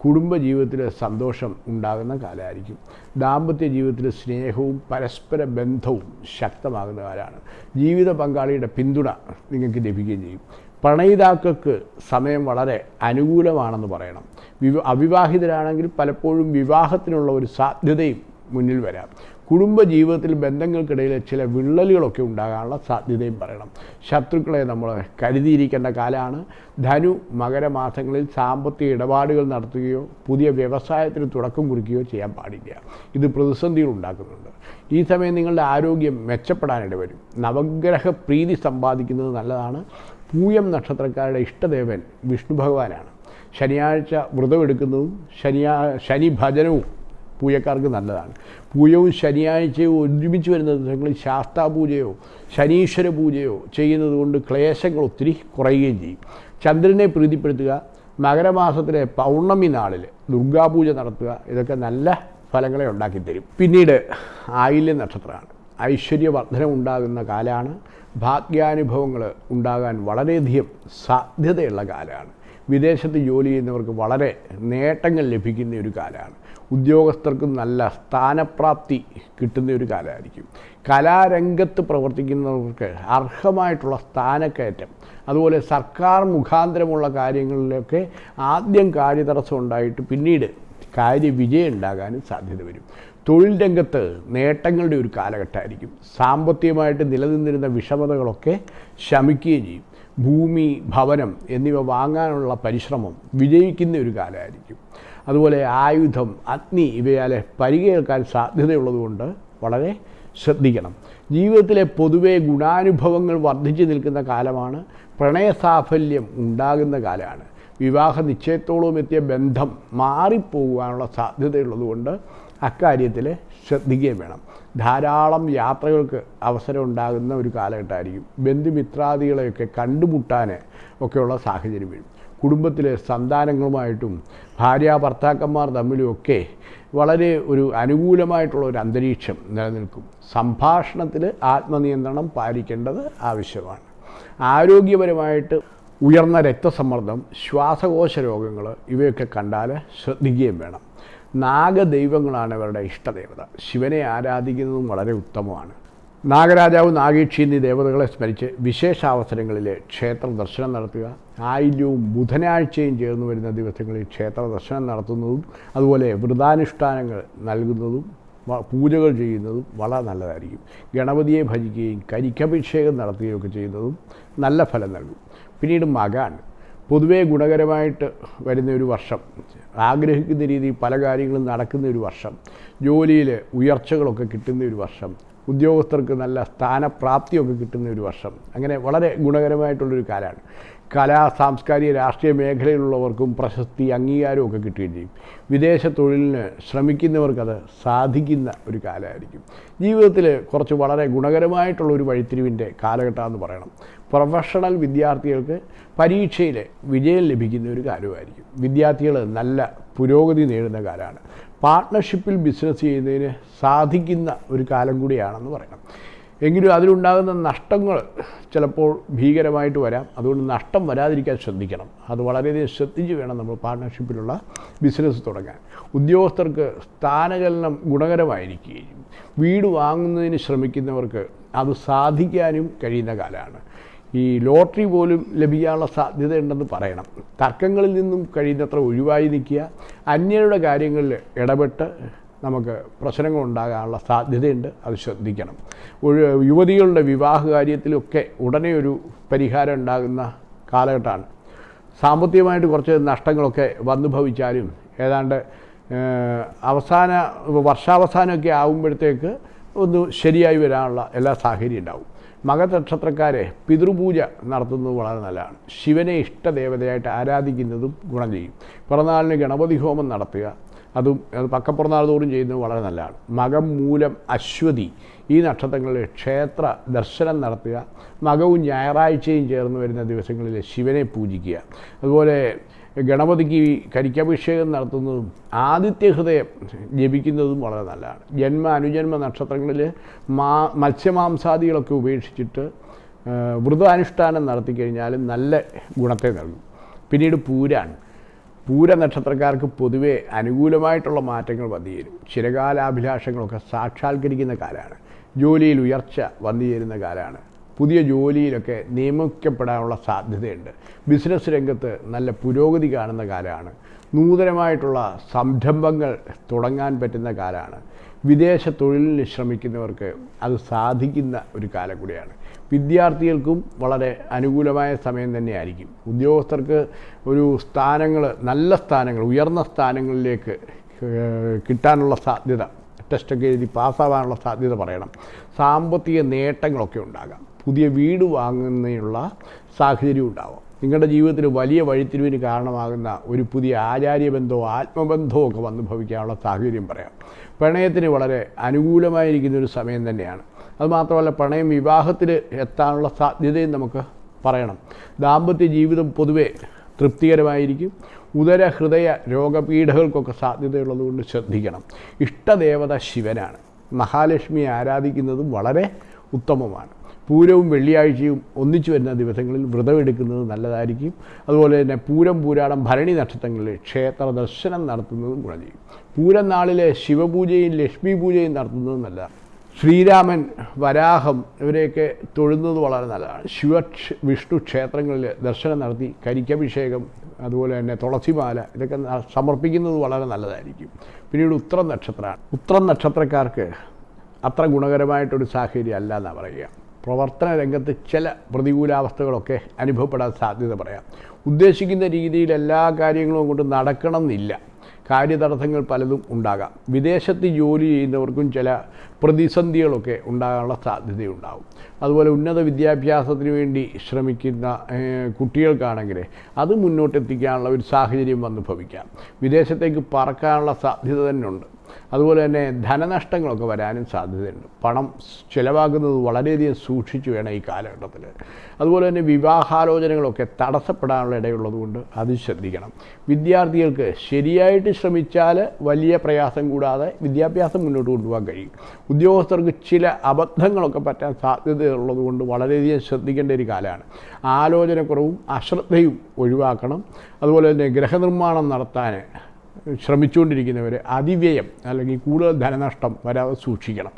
കുടുംബ ജീവിതത്തിൽ സന്തോഷം ഉണ്ടാകുന്ന കാലമായിരിക്കും. ദാമ്പത്യ ജീവിതത്തിൽ സ്നേഹവും പരസ്പര ബന്ധവും ശക്തമാകുന്ന കാലമാണ് ജീവിത പങ്കാളിയുടെ പിന്തുണ നിങ്ങൾക്ക് ലഭിക്കുകയും ചെയ്യും. പ്രണയിതാക്കൾക്ക് സമയം വളരെ അനുകൂലമാണെന്ന് പറയണം. വിവ അവിവാഹിതരാണെങ്കിൽ പലപ്പോഴും വിവാഹത്തിനുള്ള ഒരു സാധ്യതയും മുന്നിൽ വരാം. കുടുംബജീവിതത്തിൽ ബന്ധങ്ങൾക്കിടയിൽ ചില വിള്ളലുകളൊക്കെ ഉണ്ടാകാനുള്ള സാധ്യതയും പറയണം. ശത്രുക്കളെ നമ്മൾ കരുതിയിരിക്കേണ്ട കാലമാണ്. ധനു മകരമാസങ്ങളിൽ സാമ്പത്തിക ഇടപാടുകൾ നടത്തുകയോ പുതിയ വ്യവസായത്തിന് തുടക്കം കുറിക്കുകയോ ചെയ്യാൻ പാടില്ല. ഇത് പ്രതിസന്ധികൾ ഉണ്ടാക്കുന്നുണ്ട്. ഈ സമയം നിങ്ങളുടെ ആരോഗ്യം മെച്ചപ്പെടാനിട വരും. നവഗ്രഹ പ്രീതി സമ്പാദിക്കുന്നത് നല്ലതാണ്. പൂയം നക്ഷത്രക്കാരുടെ ഇഷ്ടദേവൻ വിഷ്ണു ഭഗവാനാണ്. ശനിയാഴ്ച വ്രതമെടുക്കുന്നതും ശനിയാ ശനി ഭജനവും പൂയക്കാർക്ക് നല്ലതാണ്. പൂയവും ശനിയാഴ്ചയും ഒരുമിച്ച് വരുന്ന ദിവസങ്ങളിൽ ശാസ്താപൂജയോ ശനീശ്വര പൂജയോ ചെയ്യുന്നത് കൊണ്ട് ക്ലേശങ്ങൾ ഒത്തിരി കുറയുകയും ചെയ്യും. ചന്ദ്രനെ പ്രീതിപ്പെടുത്തുക മകരമാസത്തിലെ പൗർണമി നാളിൽ ദുർഗാപൂജ നടത്തുക ഇതൊക്കെ നല്ല ഫലങ്ങളെ ഉണ്ടാക്കിത്തരും. പിന്നീട് ആയില്യ നക്ഷത്രമാണ്. ഐശ്വര്യവർദ്ധനം ഉണ്ടാകുന്ന കാലമാണ് ഭാഗ്യാനുഭവങ്ങൾ ഉണ്ടാകാൻ വളരെയധികം സാധ്യതയുള്ള കാലമാണ് വിദേശത്ത് ജോലി ചെയ്യുന്നവർക്ക് വളരെ നേട്ടങ്ങൾ ലഭിക്കുന്ന ഒരു കാലമാണ് ഉദ്യോഗസ്ഥർക്ക് നല്ല സ്ഥാനപ്രാപ്തി കിട്ടുന്ന ഒരു കാലമായിരിക്കും കലാരംഗത്ത് പ്രവർത്തിക്കുന്നവർക്ക് അർഹമായിട്ടുള്ള സ്ഥാനക്കയറ്റം അതുപോലെ സർക്കാർ മുഖാന്തരമുള്ള കാര്യങ്ങളിലൊക്കെ ആദ്യം കാര്യതടസ്സം ഉണ്ടായിട്ട് പിന്നീട് കാര്യവിജയം ഉണ്ടാകാനും സാധ്യത വരും. തൊഴിൽ രംഗത്ത് നേട്ടങ്ങളുടെ ഒരു കാലഘട്ടമായിരിക്കും. സാമ്പത്തികമായിട്ട് നിലനിന്നിരുന്ന വിഷമതകളൊക്കെ ശമിക്കുകയും ചെയ്യും. ഭൂമി ഭവനം എന്നിവ വാങ്ങാനുള്ള പരിശ്രമം വിജയിക്കുന്ന ഒരു കാലമായിരിക്കും. അതുപോലെ ആയുധം അഗ്നി ഇവയാലെ പരികേൽക്കാൻ സാധ്യതയുള്ളതുകൊണ്ട് വളരെ ശ്രദ്ധിക്കണം. ജീവിതത്തിലെ പൊതുവെ ഗുണാനുഭവങ്ങൾ വർദ്ധിച്ചു നിൽക്കുന്ന കാലമാണ്. പ്രണയസാഫല്യം ഉണ്ടാകുന്ന കാലമാണ്. വിവാഹ നിശ്ചയത്തോളം എത്തിയ ബന്ധം മാറിപ്പോകാനുള്ള സാധ്യതയുള്ളതുകൊണ്ട് അക്കാര്യത്തിൽ ശ്രദ്ധിക്കുകയും വേണം. ധാരാളം യാത്രകൾക്ക് അവസരം ഉണ്ടാകുന്ന ഒരു കാലഘട്ടമായിരിക്കും. ബന്ധുമിത്രാദികളെയൊക്കെ കണ്ടുമുട്ടാൻ ഒക്കെയുള്ള സാഹചര്യം വരും. കുടുംബത്തിലെ സന്താനങ്ങളുമായിട്ടും ഭാര്യ ഭർത്താക്കന്മാർ തമ്മിലുമൊക്കെ വളരെ ഒരു അനുകൂലമായിട്ടുള്ള ഒരു അന്തരീക്ഷം നിലനിൽക്കും. സംഭാഷണത്തിൽ ആത്മനിയന്ത്രണം പാലിക്കേണ്ടത് ആവശ്യമാണ്. ആരോഗ്യപരമായിട്ട് ഉയർന്ന രക്തസമ്മർദ്ദം ശ്വാസകോശ രോഗങ്ങൾ ഇവയൊക്കെ കണ്ടാൽ ശ്രദ്ധിക്കുകയും വേണം. നാഗദൈവങ്ങളാണ് അവരുടെ ഇഷ്ടദേവത. ശിവനെ ആരാധിക്കുന്നതും വളരെ ഉത്തമമാണ്. നാഗരാജാവ് നാഗേക്ഷി എന്നീ ദേവതകളെ സ്മരിച്ച് വിശേഷാവസരങ്ങളിൽ ക്ഷേത്ര ദർശനം നടത്തുക. ആയില്യവും ബുധനാഴ്ചയും ചേർന്ന് വരുന്ന ദിവസങ്ങളിൽ ക്ഷേത്ര ദർശനം നടത്തുന്നതും അതുപോലെ വ്രതാനുഷ്ഠാനങ്ങൾ നൽകുന്നതും പൂജകൾ ചെയ്യുന്നതും വളരെ നല്ലതായിരിക്കും. ഗണപതിയെ ഭജിക്കുകയും കരിക്കഭിഷേകം നടത്തുകയൊക്കെ ചെയ്യുന്നതും നല്ല ഫലം നൽകും. പിന്നീട് മകാണ് പൊതുവേ ഗുണകരമായിട്ട് വരുന്ന ഒരു വർഷം. ആഗ്രഹിക്കുന്ന രീതിയിൽ പല കാര്യങ്ങളും നടക്കുന്ന ഒരു വർഷം ജോലിയിൽ ഉയർച്ചകളൊക്കെ കിട്ടുന്ന ഒരു വർഷം ഉദ്യോഗസ്ഥർക്ക് നല്ല സ്ഥാനപ്രാപ്തിയൊക്കെ കിട്ടുന്ന ഒരു വർഷം. അങ്ങനെ വളരെ ഗുണകരമായിട്ടുള്ളൊരു കാലമാണ് കലാ സാംസ്കാരിക രാഷ്ട്രീയ മേഖലയിലുള്ളവർക്കും പ്രശസ്തി അംഗീകാരമൊക്കെ കിട്ടുകയും ചെയ്യും. വിദേശ തൊഴിലിന് ശ്രമിക്കുന്നവർക്കത് സാധിക്കുന്ന ഒരു കാലമായിരിക്കും. ജീവിതത്തിൽ കുറച്ച് വളരെ ഗുണകരമായിട്ടുള്ള ഒരു വഴിത്തിരിവിന്റെ കാലഘട്ടമെന്ന് പറയണം. പ്രൊഫഷണൽ വിദ്യാർത്ഥികൾക്ക് പരീക്ഷയിൽ വിജയം ലഭിക്കുന്ന ഒരു കാര്യമായിരിക്കും. വിദ്യാർത്ഥികൾ നല്ല പുരോഗതി നേടുന്ന കാലമാണ്. പാർട്ട്ണർഷിപ്പിൽ ബിസിനസ് ചെയ്യുന്നതിന് സാധിക്കുന്ന ഒരു കാലം കൂടിയാണെന്ന് പറയണം. എങ്കിലും അതിലുണ്ടാകുന്ന നഷ്ടങ്ങൾ ചിലപ്പോൾ ഭീകരമായിട്ട് വരാം. അതുകൊണ്ട് നഷ്ടം വരാതിരിക്കാൻ ശ്രദ്ധിക്കണം. അത് വളരെയധികം ശ്രദ്ധിച്ച് വേണം നമ്മൾ പാർട്ട്ണർഷിപ്പിലുള്ള ബിസിനസ് തുടങ്ങാൻ. ഉദ്യോഗസ്ഥർക്ക് സ്ഥാനചലനം ഗുണകരമായിരിക്കുകയും വീട് വാങ്ങുന്നതിന് ശ്രമിക്കുന്നവർക്ക് അത് സാധിക്കാനും കഴിയുന്ന കാലമാണ്. ഈ ലോട്ടറി പോലും ലഭിക്കാനുള്ള സാധ്യതയുണ്ടെന്ന് പറയണം. തർക്കങ്ങളിൽ നിന്നും കഴിയുന്നത്ര ഒഴിവായി നിൽക്കുക. അന്യരുടെ കാര്യങ്ങളിൽ ഇടപെട്ട് നമുക്ക് പ്രശ്നങ്ങൾ ഉണ്ടാകാനുള്ള സാധ്യതയുണ്ട്. അത് ശ്രദ്ധിക്കണം. യുവതികളുടെ വിവാഹ കാര്യത്തിലൊക്കെ ഉടനെ ഒരു പരിഹാരം ഉണ്ടാകുന്ന കാലഘട്ടമാണ്. സാമ്പത്തികമായിട്ട് കുറച്ച് നഷ്ടങ്ങളൊക്കെ വന്നു ഭവിച്ചാലും ഏതാണ്ട് അവസാന വർഷാവസാനമൊക്കെ ആകുമ്പോഴത്തേക്ക് ഒന്ന് ശരിയായി വരാനുള്ള എല്ലാ സാഹചര്യം ഉണ്ടാവും. മകനക്ഷത്രക്കാരെ പിതൃപൂജ നടത്തുന്നത് വളരെ നല്ലതാണ്. ശിവനെ ഇഷ്ടദേവതയായിട്ട് ആരാധിക്കുന്നതും ഗുണം ചെയ്യും. പിറന്നാളിന് ഗണപതി ഹോമം നടത്തുക അതും അത് പക്കപ്പിറന്നാൾ തോറും ചെയ്യുന്നത് വളരെ നല്ലതാണ്. മകം മൂലം അശ്വതി ഈ നക്ഷത്രങ്ങളിൽ ക്ഷേത്ര ദർശനം നടത്തുക മകവും ഞായറാഴ്ചയും ചേർന്ന് വരുന്ന ദിവസങ്ങളിൽ ശിവനെ പൂജിക്കുക. അതുപോലെ ഗണപതിക്ക് കരിക്കാഭിഷേകം നടത്തുന്നതും ആദിത്യ ഹൃദയം ജപിക്കുന്നതും വളരെ നല്ലതാണ്. ജന്മ അനുജന്മ നക്ഷത്രങ്ങളിൽ മാ മത്സ്യമാംസാദികളൊക്കെ ഉപേക്ഷിച്ചിട്ട് വ്രതാനുഷ്ഠാനം നടത്തിക്കഴിഞ്ഞാൽ നല്ല ഗുണത്തെ നൽകും പിന്നീട് പൂരാണ് പൂര നക്ഷത്രക്കാർക്ക് പൊതുവെ അനുകൂലമായിട്ടുള്ള മാറ്റങ്ങൾ വന്നു ചേരും. ചിരകാലാഭിലാഷങ്ങളൊക്കെ സാക്ഷാത്കരിക്കുന്ന കാലമാണ്. ജോലിയിൽ ഉയർച്ച വന്നു ചേരുന്ന കാലമാണ്. പുതിയ ജോലിയിലൊക്കെ നിയമിക്കപ്പെടാനുള്ള സാധ്യതയുണ്ട്. ബിസിനസ് രംഗത്ത് നല്ല പുരോഗതി കാണുന്ന കാലമാണ്. നൂതനമായിട്ടുള്ള സംരംഭങ്ങൾ തുടങ്ങാൻ പറ്റുന്ന കാലമാണ്. വിദേശ തൊഴിലിന് ശ്രമിക്കുന്നവർക്ക് അത് സാധിക്കുന്ന ഒരു കാലം കൂടിയാണ്. വിദ്യാർത്ഥികൾക്കും വളരെ അനുകൂലമായ സമയം തന്നെയായിരിക്കും. ഉദ്യോഗസ്ഥർക്ക് ഒരു സ്ഥാനങ്ങൾ നല്ല സ്ഥാനങ്ങൾ ഉയർന്ന സ്ഥാനങ്ങളിലേക്ക് കിട്ടാനുള്ള സാധ്യത ടെസ്റ്റൊക്കെ എഴുതി പാസ്സാവാനുള്ള സാധ്യത പറയണം. സാമ്പത്തിക നേട്ടങ്ങളൊക്കെ ഉണ്ടാകാം. പുതിയ വീട് വാങ്ങുന്നതിനുള്ള സാഹചര്യം ഉണ്ടാവാം. നിങ്ങളുടെ ജീവിതത്തിൽ വലിയ വഴിത്തിരിവിന് കാരണമാകുന്ന ഒരു പുതിയ ആചാര്യബന്ധമോ ആത്മബന്ധമോ ഒക്കെ വന്നു ഭവിക്കാനുള്ള സാഹചര്യം പറയാം. പ്രണയത്തിന് വളരെ അനുകൂലമായിരിക്കുന്ന ഒരു സമയം തന്നെയാണ്. അതുമാത്രമല്ല പ്രണയം വിവാഹത്തിൽ എത്താനുള്ള സാധ്യതയും നമുക്ക് പറയണം. ദാമ്പത്യ ജീവിതം പൊതുവെ തൃപ്തികരമായിരിക്കും. ഉദര ഹൃദയ രോഗപീഠകൾക്കൊക്കെ സാധ്യതയുള്ളതുകൊണ്ട് ശ്രദ്ധിക്കണം. ഇഷ്ടദേവത ശിവനാണ്. മഹാലക്ഷ്മിയെ ആരാധിക്കുന്നതും വളരെ ഉത്തമമാണ്. പൂരവും വെള്ളിയാഴ്ചയും ഒന്നിച്ചു വരുന്ന ദിവസങ്ങളിൽ വ്രതമെടുക്കുന്നത് നല്ലതായിരിക്കും. അതുപോലെ തന്നെ പൂരം പൂരാടം ഭരണി നക്ഷത്രങ്ങളിൽ ക്ഷേത്ര ദർശനം നടത്തുന്നതും ഗുണം ചെയ്യും. പൂരം നാളിലെ ശിവപൂജയും ലക്ഷ്മി പൂജയും നടത്തുന്നതും നല്ലതാണ്. ശ്രീരാമൻ വരാഹം ഇവരെയൊക്കെ തൊഴുന്നത് വളരെ നല്ലതാണ്. ശിവ വിഷ്ണു ക്ഷേത്രങ്ങളിൽ ദർശനം നടത്തി കരിക്കഭിഷേകം അതുപോലെ തന്നെ തുളസിമാല ഇതൊക്കെ സമർപ്പിക്കുന്നത് വളരെ നല്ലതായിരിക്കും. പിന്നീട് ഉത്രം നക്ഷത്രമാണ്. ഉത്രം നക്ഷത്രക്കാർക്ക് അത്ര ഗുണകരമായിട്ടൊരു സാഹചര്യം അല്ല എന്നാണ് പറയുക. പ്രവർത്തന രംഗത്ത് ചില പ്രതികൂലാവസ്ഥകളൊക്കെ അനുഭവപ്പെടാൻ സാധ്യത പറയാം. ഉദ്ദേശിക്കുന്ന രീതിയിൽ എല്ലാ കാര്യങ്ങളും കൊണ്ട് നടക്കണമെന്നില്ല. കാര്യതടസ്സങ്ങൾ പലതും ഉണ്ടാകാം. വിദേശത്ത് ജോലി ചെയ്യുന്നവർക്കും ചില പ്രതിസന്ധികളൊക്കെ ഉണ്ടാകാനുള്ള സാധ്യതയുണ്ടാകും അതുപോലെ ഉന്നത വിദ്യാഭ്യാസത്തിന് വേണ്ടി ശ്രമിക്കുന്ന കുട്ടികൾക്കാണെങ്കിൽ അത് മുന്നോട്ടെത്തിക്കാനുള്ള ഒരു സാഹചര്യം വന്നു ഭവിക്കാം. വിദേശത്തേക്ക് പറക്കാനുള്ള സാധ്യത തന്നെ ഉണ്ട് അതുപോലെ തന്നെ ധനനഷ്ടങ്ങളൊക്കെ വരാനും സാധ്യതയുണ്ട്. പണം ചിലവാക്കുന്നത് വളരെയധികം സൂക്ഷിച്ചു വേണം ഈ കാലഘട്ടത്തിൽ. അതുപോലെ തന്നെ വിവാഹാലോചനകളൊക്കെ തടസ്സപ്പെടാനുള്ള ഇടയുള്ളതുകൊണ്ട് അത് ശ്രദ്ധിക്കണം. വിദ്യാർത്ഥികൾക്ക് ശരിയായിട്ട് ശ്രമിച്ചാൽ വലിയ പ്രയാസം കൂടാതെ വിദ്യാഭ്യാസം മുന്നോട്ട് കൊണ്ടുപോകാൻ കഴിയും. ഉദ്യോഗസ്ഥർക്ക് ചില അബദ്ധങ്ങളൊക്കെ പറ്റാൻ സാധ്യതയുള്ളത് കൊണ്ട് വളരെയധികം ശ്രദ്ധിക്കേണ്ട ഒരു കാലമാണ്. ആലോചനക്കുറവും അശ്രദ്ധയും ഒഴിവാക്കണം. അതുപോലെ തന്നെ ഗ്രഹനിർമ്മാണം നടത്താൻ ശ്രമിച്ചുകൊണ്ടിരിക്കുന്നവർ അതിവ്യയം അല്ലെങ്കിൽ കൂടുതൽ ധനനഷ്ടം വരാതെ സൂക്ഷിക്കണം.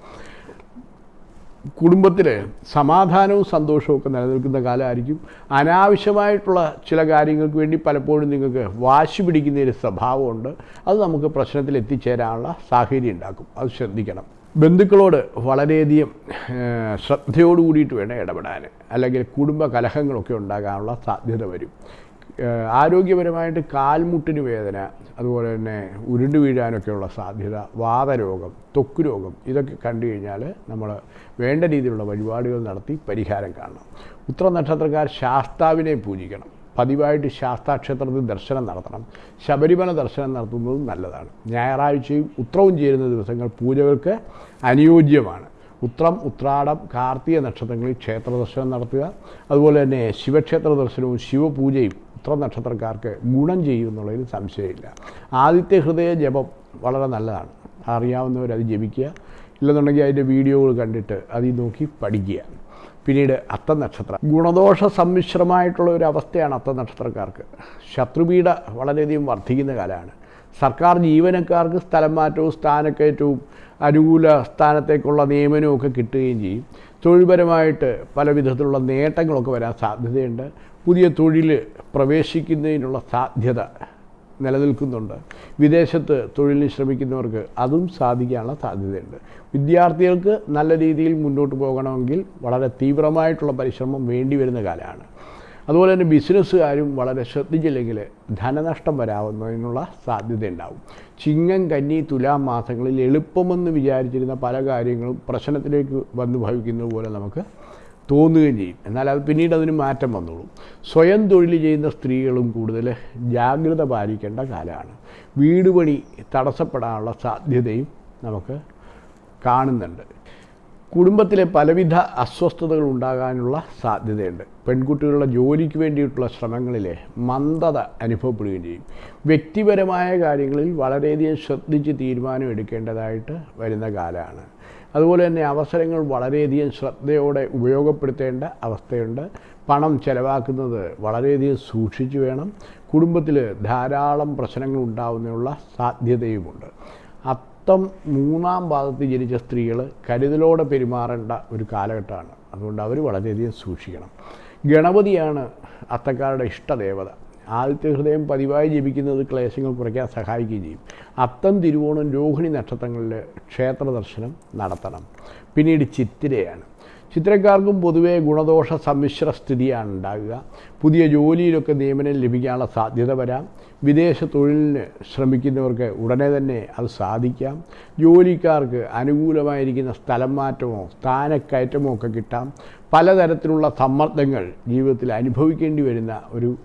കുടുംബത്തിൽ സമാധാനവും സന്തോഷവും ഒക്കെ നിലനിൽക്കുന്ന കാലമായിരിക്കും. അനാവശ്യമായിട്ടുള്ള ചില കാര്യങ്ങൾക്ക് വേണ്ടി പലപ്പോഴും നിങ്ങൾക്ക് വാശി പിടിക്കുന്ന ഒരു സ്വഭാവമുണ്ട്. അത് നമുക്ക് പ്രശ്നത്തിൽ എത്തിച്ചേരാനുള്ള സാഹചര്യം ഉണ്ടാക്കും. അത് ശ്രദ്ധിക്കണം. ബന്ധുക്കളോട് വളരെയധികം ശ്രദ്ധയോട് കൂടിയിട്ട് വേണം ഇടപെടാൻ. അല്ലെങ്കിൽ കുടുംബ കലഹങ്ങളൊക്കെ ഉണ്ടാകാനുള്ള സാധ്യത വരും. ആരോഗ്യപരമായിട്ട് കാൽമുട്ടിന് വേദന അതുപോലെ തന്നെ ഉരുണ്ട് വീഴാനൊക്കെയുള്ള സാധ്യത വാതരോഗം ത്വക്ക് രോഗം ഇതൊക്കെ കണ്ടു കഴിഞ്ഞാൽ നമ്മൾ വേണ്ട രീതിയിലുള്ള വഴിപാടുകൾ നടത്തി പരിഹാരം കാണണം. ഉത്തര നക്ഷത്രക്കാർ ശാസ്താവിനെ പൂജിക്കണം. പതിവായിട്ട് ശാസ്താക്ഷേത്രത്തിൽ ദർശനം നടത്തണം. ശബരിമല ദർശനം നടത്തുന്നതും നല്ലതാണ്. ഞായറാഴ്ചയും ഉത്രവും ചേരുന്ന ദിവസങ്ങൾ പൂജകൾക്ക് അനുയോജ്യമാണ്. ഉത്രം ഉത്രാടം കാർത്തിക നക്ഷത്രങ്ങളിൽ ക്ഷേത്ര ദർശനം നടത്തുക. അതുപോലെ തന്നെ ശിവക്ഷേത്ര ദർശനവും ശിവപൂജയും ഉത്ര നക്ഷത്രക്കാർക്ക് ഗുണം ചെയ്യുമെന്നുള്ളതിൽ സംശയമില്ല. ആദിത്യ ഹൃദയ ജപം വളരെ നല്ലതാണ്. അറിയാവുന്നവരത് ജപിക്കുക. ഇല്ലെന്നുണ്ടെങ്കിൽ അതിന്റെ വീഡിയോകൾ കണ്ടിട്ട് അതിൽ നോക്കി പഠിക്കുക. പിന്നീട് അത്ത നക്ഷത്രം ഗുണദോഷ സമ്മിശ്രമായിട്ടുള്ള ഒരു അവസ്ഥയാണ് അത്ത നക്ഷത്രക്കാർക്ക് ശത്രുപീഠ വളരെയധികം വർദ്ധിക്കുന്ന കാലമാണ്. സർക്കാർ ജീവനക്കാർക്ക് സ്ഥലം മാറ്റവും സ്ഥാനക്കയറ്റവും അനുകൂല സ്ഥാനത്തേക്കുള്ള നിയമനവും ഒക്കെ കിട്ടുകയും ചെയ്യും. തൊഴിൽപരമായിട്ട് പല വിധത്തിലുള്ള നേട്ടങ്ങളൊക്കെ വരാൻ സാധ്യതയുണ്ട്. പുതിയ തൊഴിൽ പ്രവേശിക്കുന്നതിനുള്ള സാധ്യത നിലനിൽക്കുന്നുണ്ട്. വിദേശത്ത് തൊഴിലിന് ശ്രമിക്കുന്നവർക്ക് അതും സാധിക്കാനുള്ള സാധ്യതയുണ്ട്. വിദ്യാർത്ഥികൾക്ക് നല്ല രീതിയിൽ മുന്നോട്ട് പോകണമെങ്കിൽ വളരെ തീവ്രമായിട്ടുള്ള പരിശ്രമം വേണ്ടി വരുന്ന കാലമാണ്. അതുപോലെ തന്നെ ബിസിനസ്സുകാരും വളരെ ശ്രദ്ധിച്ചില്ലെങ്കിൽ ധനനഷ്ടം വരാവുന്നതിനുള്ള സാധ്യതയുണ്ടാവും ചിങ്ങം കന്നി തുലാം മാസങ്ങളിൽ എളുപ്പമെന്ന് വിചാരിച്ചിരുന്ന പല കാര്യങ്ങളും പ്രശ്നത്തിലേക്ക് വന്നു ഭവിക്കുന്നത് പോലെ നമുക്ക് തോന്നുകയും ചെയ്യും. എന്നാൽ അത് പിന്നീട് അതിന് മാറ്റം വന്നോളും. സ്വയം തൊഴിൽ ചെയ്യുന്ന സ്ത്രീകളും കൂടുതൽ ജാഗ്രത പാലിക്കേണ്ട കാലമാണ്. വീട് പണി തടസ്സപ്പെടാനുള്ള സാധ്യതയും നമുക്ക് കാണുന്നുണ്ട്. കുടുംബത്തിലെ പലവിധ അസ്വസ്ഥതകൾ ഉണ്ടാകാനുള്ള സാധ്യതയുണ്ട്. പെൺകുട്ടികളുടെ ജോലിക്ക് വേണ്ടിയിട്ടുള്ള ശ്രമങ്ങളിലെ മന്ദത അനുഭവപ്പെടുകയും ചെയ്യും. വ്യക്തിപരമായ കാര്യങ്ങളിൽ വളരെയധികം ശ്രദ്ധിച്ച് തീരുമാനം എടുക്കേണ്ടതായിട്ട് വരുന്ന കാലമാണ്. അതുപോലെ തന്നെ അവസരങ്ങൾ വളരെയധികം ശ്രദ്ധയോടെ ഉപയോഗപ്പെടുത്തേണ്ട അവസ്ഥയുണ്ട്. പണം ചിലവാക്കുന്നത് വളരെയധികം സൂക്ഷിച്ചു വേണം. കുടുംബത്തിൽ ധാരാളം പ്രശ്നങ്ങൾ ഉണ്ടാവുന്നതിനുള്ള സാധ്യതയുമുണ്ട്. അത്തം മൂന്നാം ഭാഗത്ത് ജനിച്ച സ്ത്രീകൾ കരുതലോടെ പെരുമാറേണ്ട ഒരു കാലഘട്ടമാണ്. അതുകൊണ്ട് അവർ വളരെയധികം സൂക്ഷിക്കണം. ഗണപതിയാണ് അത്തക്കാരുടെ ഇഷ്ടദേവത. ആദിത്യ ഹൃദയം പതിവായി ജപിക്കുന്നത് ക്ലേശങ്ങൾ കുറയ്ക്കാൻ സഹായിക്കുകയും ചെയ്യും. അത്തം തിരുവോണം രോഹിണി നക്ഷത്രങ്ങളിൽ ക്ഷേത്ര ദർശനം നടത്തണം. പിന്നീട് ചിത്തിരയാണ്. ചിത്രക്കാർക്കും പൊതുവേ ഗുണദോഷ സമ്മിശ്ര സ്ഥിതിയാണ് ഉണ്ടാകുക. പുതിയ ജോലിയിലൊക്കെ നിയമനം ലഭിക്കാനുള്ള സാധ്യത വരാം. വിദേശ തൊഴിലിന് ശ്രമിക്കുന്നവർക്ക് ഉടനെ തന്നെ അത് സാധിക്കാം. ജോലിക്കാർക്ക് അനുകൂലമായിരിക്കുന്ന സ്ഥലം മാറ്റമോ സ്ഥാനക്കയറ്റമോ ഒക്കെ കിട്ടാം. പലതരത്തിലുള്ള സമ്മർദ്ദങ്ങൾ ജീവിതത്തിൽ അനുഭവിക്കേണ്ടി വരുന്ന ഒരു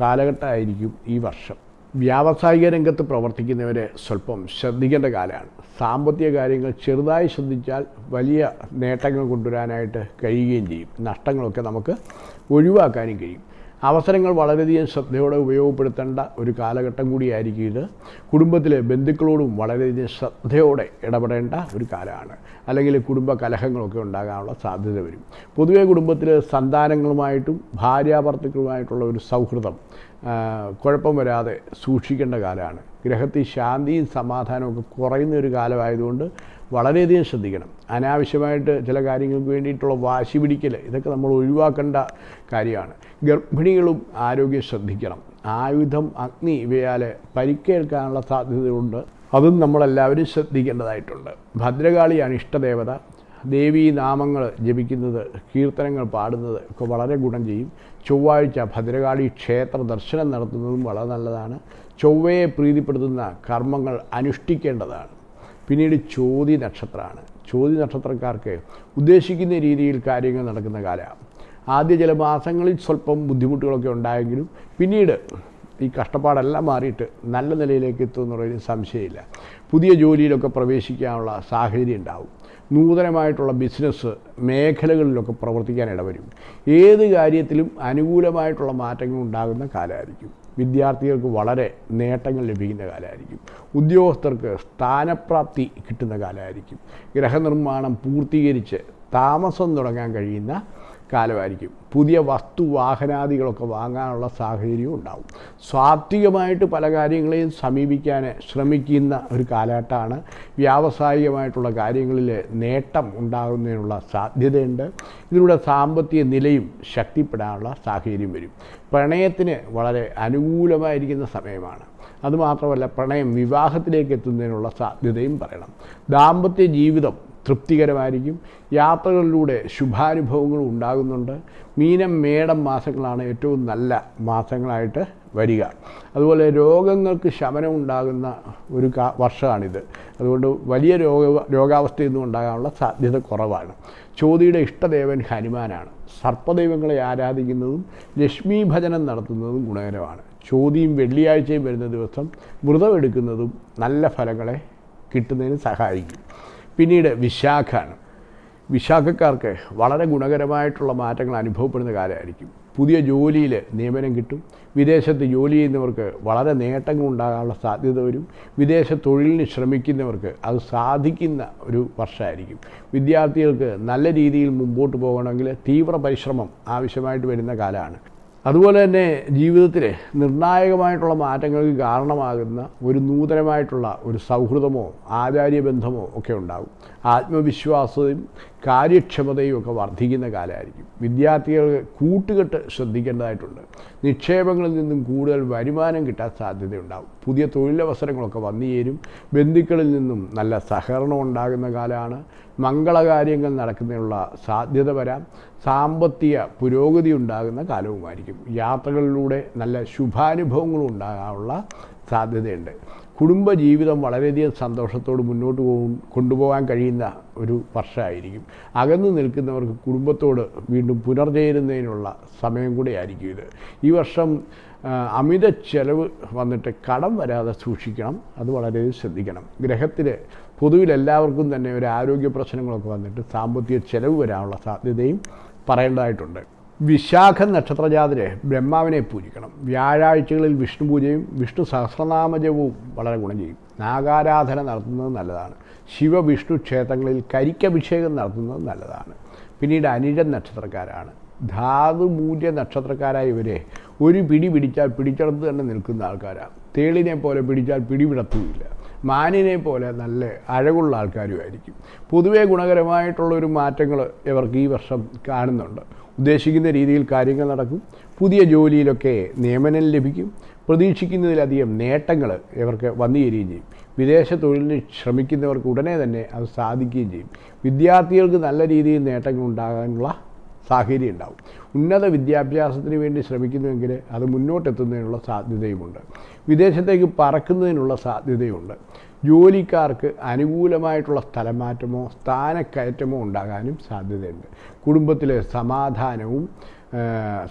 കാലഘട്ടമായിരിക്കും ഈ വർഷം. വ്യാവസായിക രംഗത്ത് പ്രവർത്തിക്കുന്നവരെ സ്വല്പം ശ്രദ്ധിക്കേണ്ട കാലമാണ്. സാമ്പത്തിക കാര്യങ്ങൾ ചെറുതായി ശ്രദ്ധിച്ചാൽ വലിയ നേട്ടങ്ങൾ കൊണ്ടുവരാനായിട്ട് കഴിയുകയും ചെയ്യും. നഷ്ടങ്ങളൊക്കെ നമുക്ക് ഒഴിവാക്കാനും കഴിയും. അവസരങ്ങൾ വളരെയധികം ശ്രദ്ധയോടെ ഉപയോഗപ്പെടുത്തേണ്ട ഒരു കാലഘട്ടം കൂടിയായിരിക്കും ഇത്. കുടുംബത്തിലെ ബന്ധുക്കളോടും വളരെയധികം ശ്രദ്ധയോടെ ഇടപെടേണ്ട ഒരു കാലമാണ്. അല്ലെങ്കിൽ കുടുംബ കലഹങ്ങളൊക്കെ ഉണ്ടാകാനുള്ള സാധ്യത വരും. പൊതുവേ കുടുംബത്തിൽ സന്താനങ്ങളുമായിട്ടും ഭാര്യാഭർത്തുക്കളുമായിട്ടുള്ള ഒരു സൗഹൃദം കുഴപ്പം വരാതെ സൂക്ഷിക്കേണ്ട കാലമാണ്. ഗ്രഹത്തിൽ ശാന്തിയും സമാധാനവും കുറയുന്ന ഒരു കാലമായതുകൊണ്ട് വളരെയധികം ശ്രദ്ധിക്കണം. അനാവശ്യമായിട്ട് ചില കാര്യങ്ങൾക്ക് വേണ്ടിയിട്ടുള്ള വാശി പിടിക്കൽ ഇതൊക്കെ നമ്മൾ ഒഴിവാക്കേണ്ട കാര്യമാണ്. ഗർഭിണികളും ആരോഗ്യം ശ്രദ്ധിക്കണം. ആയുധം അഗ്നി ഇവയാൽ പരിക്കേൽക്കാനുള്ള സാധ്യതയുണ്ട്. അതും നമ്മളെല്ലാവരും ശ്രദ്ധിക്കേണ്ടതായിട്ടുണ്ട്. ഭദ്രകാളിയാണ് ഇഷ്ടദേവത. ദേവീ നാമങ്ങൾ ജപിക്കുന്നത് കീർത്തനങ്ങൾ പാടുന്നത് ഒക്കെ വളരെ ഗുണം ചെയ്യും. ചൊവ്വാഴ്ച ഭദ്രകാളി ക്ഷേത്ര ദർശനം നടത്തുന്നതും വളരെ നല്ലതാണ്. ചൊവ്വയെ പ്രീതിപ്പെടുത്തുന്ന കർമ്മങ്ങൾ അനുഷ്ഠിക്കേണ്ടതാണ്. പിന്നീട് ചോതി നക്ഷത്രമാണ്. ചോതി നക്ഷത്രക്കാർക്ക് ഉദ്ദേശിക്കുന്ന രീതിയിൽ കാര്യങ്ങൾ നടക്കുന്ന കാലമാണ് ആദ്യ ചില മാസങ്ങളിൽ സ്വല്പം ബുദ്ധിമുട്ടുകളൊക്കെ ഉണ്ടായെങ്കിലും പിന്നീട് ഈ കഷ്ടപ്പാടെല്ലാം മാറിയിട്ട് നല്ല നിലയിലേക്ക് എത്തുമെന്നുള്ളതിന് സംശയമില്ല. പുതിയ ജോലിയിലൊക്കെ പ്രവേശിക്കാനുള്ള സാഹചര്യം ഉണ്ടാവും. നൂതനമായിട്ടുള്ള ബിസിനസ് മേഖലകളിലൊക്കെ പ്രവർത്തിക്കാൻ ഇടവരും. ഏത് കാര്യത്തിലും അനുകൂലമായിട്ടുള്ള മാറ്റങ്ങൾ ഉണ്ടാകുന്ന കാലമായിരിക്കും. വിദ്യാർത്ഥികൾക്ക് വളരെ നേട്ടങ്ങൾ ലഭിക്കുന്ന കാലമായിരിക്കും. ഉദ്യോഗസ്ഥർക്ക് സ്ഥാനപ്രാപ്തി കിട്ടുന്ന കാലമായിരിക്കും. ഗ്രഹനിർമ്മാണം പൂർത്തീകരിച്ച് താമസം തുടങ്ങാൻ കഴിയുന്ന കാലമായിരിക്കും. പുതിയ വസ്തു വാഹനാദികളൊക്കെ വാങ്ങാനുള്ള സാഹചര്യവും ഉണ്ടാവും. സ്വാത്വികമായിട്ട് പല കാര്യങ്ങളെയും സമീപിക്കാൻ ശ്രമിക്കുന്ന ഒരു കാലഘട്ടമാണ്. വ്യാവസായികമായിട്ടുള്ള കാര്യങ്ങളിൽ നേട്ടം ഉണ്ടാകുന്നതിനുള്ള സാധ്യതയുണ്ട്. ഇതിലൂടെ സാമ്പത്തിക നിലയും ശക്തിപ്പെടാനുള്ള സാഹചര്യം വരും. പ്രണയത്തിന് വളരെ അനുകൂലമായിരിക്കുന്ന സമയമാണ്. അതുമാത്രമല്ല പ്രണയം വിവാഹത്തിലേക്ക് എത്തുന്നതിനുള്ള സാധ്യതയും പറയണം. ദാമ്പത്യ ജീവിതം തൃപ്തികരമായിരിക്കും. യാത്രകളിലൂടെ ശുഭാനുഭവങ്ങൾ ഉണ്ടാകുന്നുണ്ട്. മീനം മേടം മാസങ്ങളാണ് ഏറ്റവും നല്ല മാസങ്ങളായിട്ട് വരിക. അതുപോലെ രോഗങ്ങൾക്ക് ശമനം ഉണ്ടാകുന്ന ഒരു കാ വർഷമാണിത്. അതുകൊണ്ട് വലിയ രോഗ രോഗാവസ്ഥയൊന്നും ഉണ്ടാകാനുള്ള സാധ്യത കുറവാണ്. ചോതിയുടെ ഇഷ്ടദേവൻ ഹനുമാനാണ്. സർപ്പദൈവങ്ങളെ ആരാധിക്കുന്നതും ലക്ഷ്മി ഭജനം നടത്തുന്നതും ഗുണകരമാണ്. ചോതിയും വെള്ളിയാഴ്ചയും വരുന്ന ദിവസം വ്രതമെടുക്കുന്നതും നല്ല ഫലങ്ങളെ കിട്ടുന്നതിന് സഹായിക്കും. പിന്നീട് വിശാഖാണ്. വിശാഖക്കാർക്ക് വളരെ ഗുണകരമായിട്ടുള്ള മാറ്റങ്ങൾ അനുഭവപ്പെടുന്ന കാലമായിരിക്കും. പുതിയ ജോലിയിൽ നിയമനം കിട്ടും. വിദേശത്ത് ജോലി ചെയ്യുന്നവർക്ക് വളരെ നേട്ടങ്ങൾ ഉണ്ടാകാനുള്ള സാധ്യത വരും. വിദേശ തൊഴിലിന് ശ്രമിക്കുന്നവർക്ക് അത് സാധിക്കുന്ന ഒരു വർഷമായിരിക്കും. വിദ്യാർത്ഥികൾക്ക് നല്ല രീതിയിൽ മുമ്പോട്ട് പോകണമെങ്കിൽ തീവ്ര പരിശ്രമം ആവശ്യമായിട്ട് വരുന്ന കാലമാണ്. അതുപോലെ തന്നെ ജീവിതത്തിലെ നിർണായകമായിട്ടുള്ള മാറ്റങ്ങൾക്ക് കാരണമാകുന്ന ഒരു നൂതനമായിട്ടുള്ള ഒരു സൗഹൃദമോ ആചാര്യബന്ധമോ ഒക്കെ ഉണ്ടാകും. ആത്മവിശ്വാസവും കാര്യക്ഷമതയും ഒക്കെ വർദ്ധിക്കുന്ന കാലമായിരിക്കും. വിദ്യാർത്ഥികൾ കൂട്ടുകെട്ട് ശ്രദ്ധിക്കേണ്ടതായിട്ടുണ്ട്. നിക്ഷേപങ്ങളിൽ നിന്നും കൂടുതൽ വരുമാനം കിട്ടാൻ സാധ്യതയുണ്ടാകും. പുതിയ തൊഴിലവസരങ്ങളൊക്കെ വന്നു ചേരും ബന്ധുക്കളിൽ നിന്നും നല്ല സഹകരണം ഉണ്ടാകുന്ന കാലമാണ്. മംഗളകാര്യങ്ങൾ നടക്കുന്നതിനുള്ള സാധ്യത വരാം. സാമ്പത്തിക പുരോഗതി ഉണ്ടാകുന്ന കാലവുമായിരിക്കും. യാത്രകളിലൂടെ നല്ല ശുഭാനുഭവങ്ങളും ഉണ്ടാകാനുള്ള സാധ്യതയുണ്ട്. കുടുംബജീവിതം വളരെയധികം സന്തോഷത്തോട് മുന്നോട്ട് പോകും കൊണ്ടുപോകാൻ കഴിയുന്ന ഒരു വർഷമായിരിക്കും. അകന്നു നിൽക്കുന്നവർക്ക് കുടുംബത്തോട് വീണ്ടും പുനർചേരുന്നതിനുള്ള സമയം കൂടെ ആയിരിക്കും ഇത്. ഈ വർഷം അമിത ചെലവ് വന്നിട്ട് കടം വരാതെ സൂക്ഷിക്കണം. അത് വളരെ ശ്രദ്ധിക്കണം. ഗ്രഹത്തിൽ പൊതുവിൽ എല്ലാവർക്കും തന്നെ ഒരു ആരോഗ്യ പ്രശ്നങ്ങളൊക്കെ വന്നിട്ട് സാമ്പത്തിക ചെലവ് വരാനുള്ള സാധ്യതയും പറയേണ്ടതായിട്ടുണ്ട്. വിശാഖ നക്ഷത്രജാതിരെ ബ്രഹ്മാവിനെ പൂജിക്കണം. വ്യാഴാഴ്ചകളിൽ വിഷ്ണു പൂജയും വിഷ്ണു സഹസ്രനാമജവും വളരെ ഗുണം ചെയ്യും. നാഗാരാധന നടത്തുന്നത് നല്ലതാണ്. ശിവവിഷ്ണു ക്ഷേത്രങ്ങളിൽ കരിക്കഭിഷേകം നടത്തുന്നത് നല്ലതാണ്. പിന്നീട് അനിഴൻ നക്ഷത്രക്കാരാണ്. ധാതുമൂല്യ നക്ഷത്രക്കാരായ ഇവരെ ഒരു പിടി പിടിച്ചാൽ പിടിച്ചെടുത്ത് തന്നെ നിൽക്കുന്ന ആൾക്കാരാണ്. തേളിനെ പോലെ പിടിച്ചാൽ പിടിവിടത്തുമില്ല. മാനിനെ പോലെ നല്ല അഴകുള്ള ആൾക്കാരുമായിരിക്കും. പൊതുവേ ഗുണകരമായിട്ടുള്ളൊരു മാറ്റങ്ങൾ ഇവർക്ക് ഈ വർഷം കാണുന്നുണ്ട്. ഉദ്ദേശിക്കുന്ന രീതിയിൽ കാര്യങ്ങൾ നടക്കും. പുതിയ ജോലിയിലൊക്കെ നിയമനം ലഭിക്കും. പ്രതീക്ഷിക്കുന്നതിലധികം നേട്ടങ്ങൾ ഇവർക്ക് വന്നു ചേരുകയും ചെയ്യും. വിദേശ തൊഴിലിന് ശ്രമിക്കുന്നവർക്ക് ഉടനെ തന്നെ അത് സാധിക്കുകയും ചെയ്യും. വിദ്യാർത്ഥികൾക്ക് നല്ല രീതിയിൽ നേട്ടങ്ങൾ ഉണ്ടാകാനുള്ള സാഹചര്യം ഉണ്ടാവും. ഉന്നത വിദ്യാഭ്യാസത്തിന് വേണ്ടി ശ്രമിക്കുന്നുവെങ്കിൽ അത് മുന്നോട്ടെത്തുന്നതിനുള്ള സാധ്യതയുമുണ്ട്. വിദേശത്തേക്ക് പറക്കുന്നതിനുള്ള സാധ്യതയുണ്ട്. ജോലിക്കാർക്ക് അനുകൂലമായിട്ടുള്ള സ്ഥലമാറ്റമോ സ്ഥാനക്കയറ്റമോ ഉണ്ടാകാനും സാധ്യതയുണ്ട്. കുടുംബത്തിലെ സമാധാനവും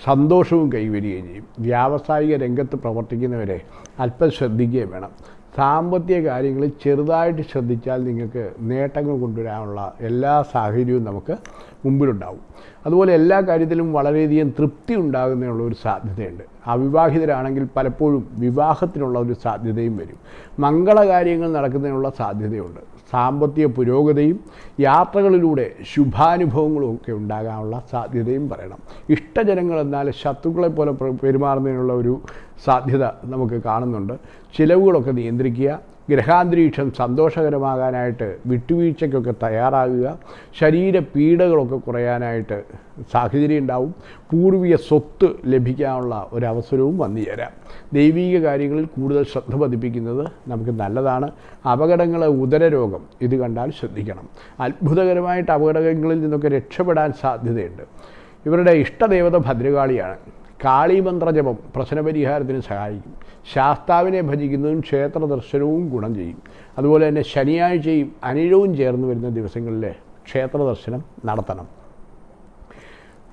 സന്തോഷവും കൈവരികയും ചെയ്യും. വ്യാവസായിക രംഗത്ത് പ്രവർത്തിക്കുന്നവരെ അല്പം ശ്രദ്ധിക്കുകയും വേണം. സാമ്പത്തിക കാര്യങ്ങൾ ചെറുതായിട്ട് ശ്രദ്ധിച്ചാൽ നിങ്ങൾക്ക് നേട്ടങ്ങൾ കൊണ്ടുവരാനുള്ള എല്ലാ സാഹചര്യവും നമുക്ക് മുമ്പിലുണ്ടാവും. അതുപോലെ എല്ലാ കാര്യത്തിലും വളരെയധികം തൃപ്തി ഉണ്ടാകുന്നതിനുള്ള ഒരു സാധ്യതയുണ്ട്. അവിവാഹിതരാണെങ്കിൽ പലപ്പോഴും വിവാഹത്തിനുള്ള ഒരു സാധ്യതയും വരും. മംഗളകാര്യങ്ങൾ നടക്കുന്നതിനുള്ള സാധ്യതയുണ്ട്. സാമ്പത്തിക പുരോഗതിയും യാത്രകളിലൂടെ ശുഭാനുഭവങ്ങളും ഒക്കെ ഉണ്ടാകാനുള്ള സാധ്യതയും പറയണം. ഇഷ്ടജനങ്ങൾ എന്നാൽ ശത്രുക്കളെ പോലെ പ്ര- പെരുമാറുന്നതിനുള്ള ഒരു സാധ്യത നമുക്ക് കാണുന്നുണ്ട്. ചിലവുകളൊക്കെ നിയന്ത്രിക്കുക ഗ്രഹാന്തരീക്ഷം സന്തോഷകരമാകാനായിട്ട് വിട്ടുവീഴ്ചയ്ക്കൊക്കെ തയ്യാറാകുക ശരീര പീഡകളൊക്കെ കുറയാനായിട്ട് സാഹചര്യം ഉണ്ടാവും പൂർവിക സ്വത്ത് ലഭിക്കാനുള്ള ഒരവസരവും വന്നു ചേരാം. ദൈവീക കാര്യങ്ങളിൽ കൂടുതൽ ശ്രദ്ധ പതിപ്പിക്കുന്നത് നമുക്ക് നല്ലതാണ്. അപകടങ്ങൾ ഉദരരോഗം ഇത് കണ്ടാൽ ശ്രദ്ധിക്കണം. അത്ഭുതകരമായിട്ട് അപകടങ്ങളിൽ നിന്നൊക്കെ രക്ഷപ്പെടാൻ സാധ്യതയുണ്ട്. ഇവരുടെ ഇഷ്ടദേവത ഭദ്രകാളിയാണ്. കാളിമന്ത്രജപം പ്രശ്നപരിഹാരത്തിന് സഹായിക്കും. ശാസ്താവിനെ ഭജിക്കുന്നതും ക്ഷേത്ര ദർശനവും ഗുണം ചെയ്യും. അതുപോലെ തന്നെ ശനിയാഴ്ചയും അനിഴവും ചേർന്ന് വരുന്ന ദിവസങ്ങളിൽ ക്ഷേത്ര ദർശനം നടത്തണം.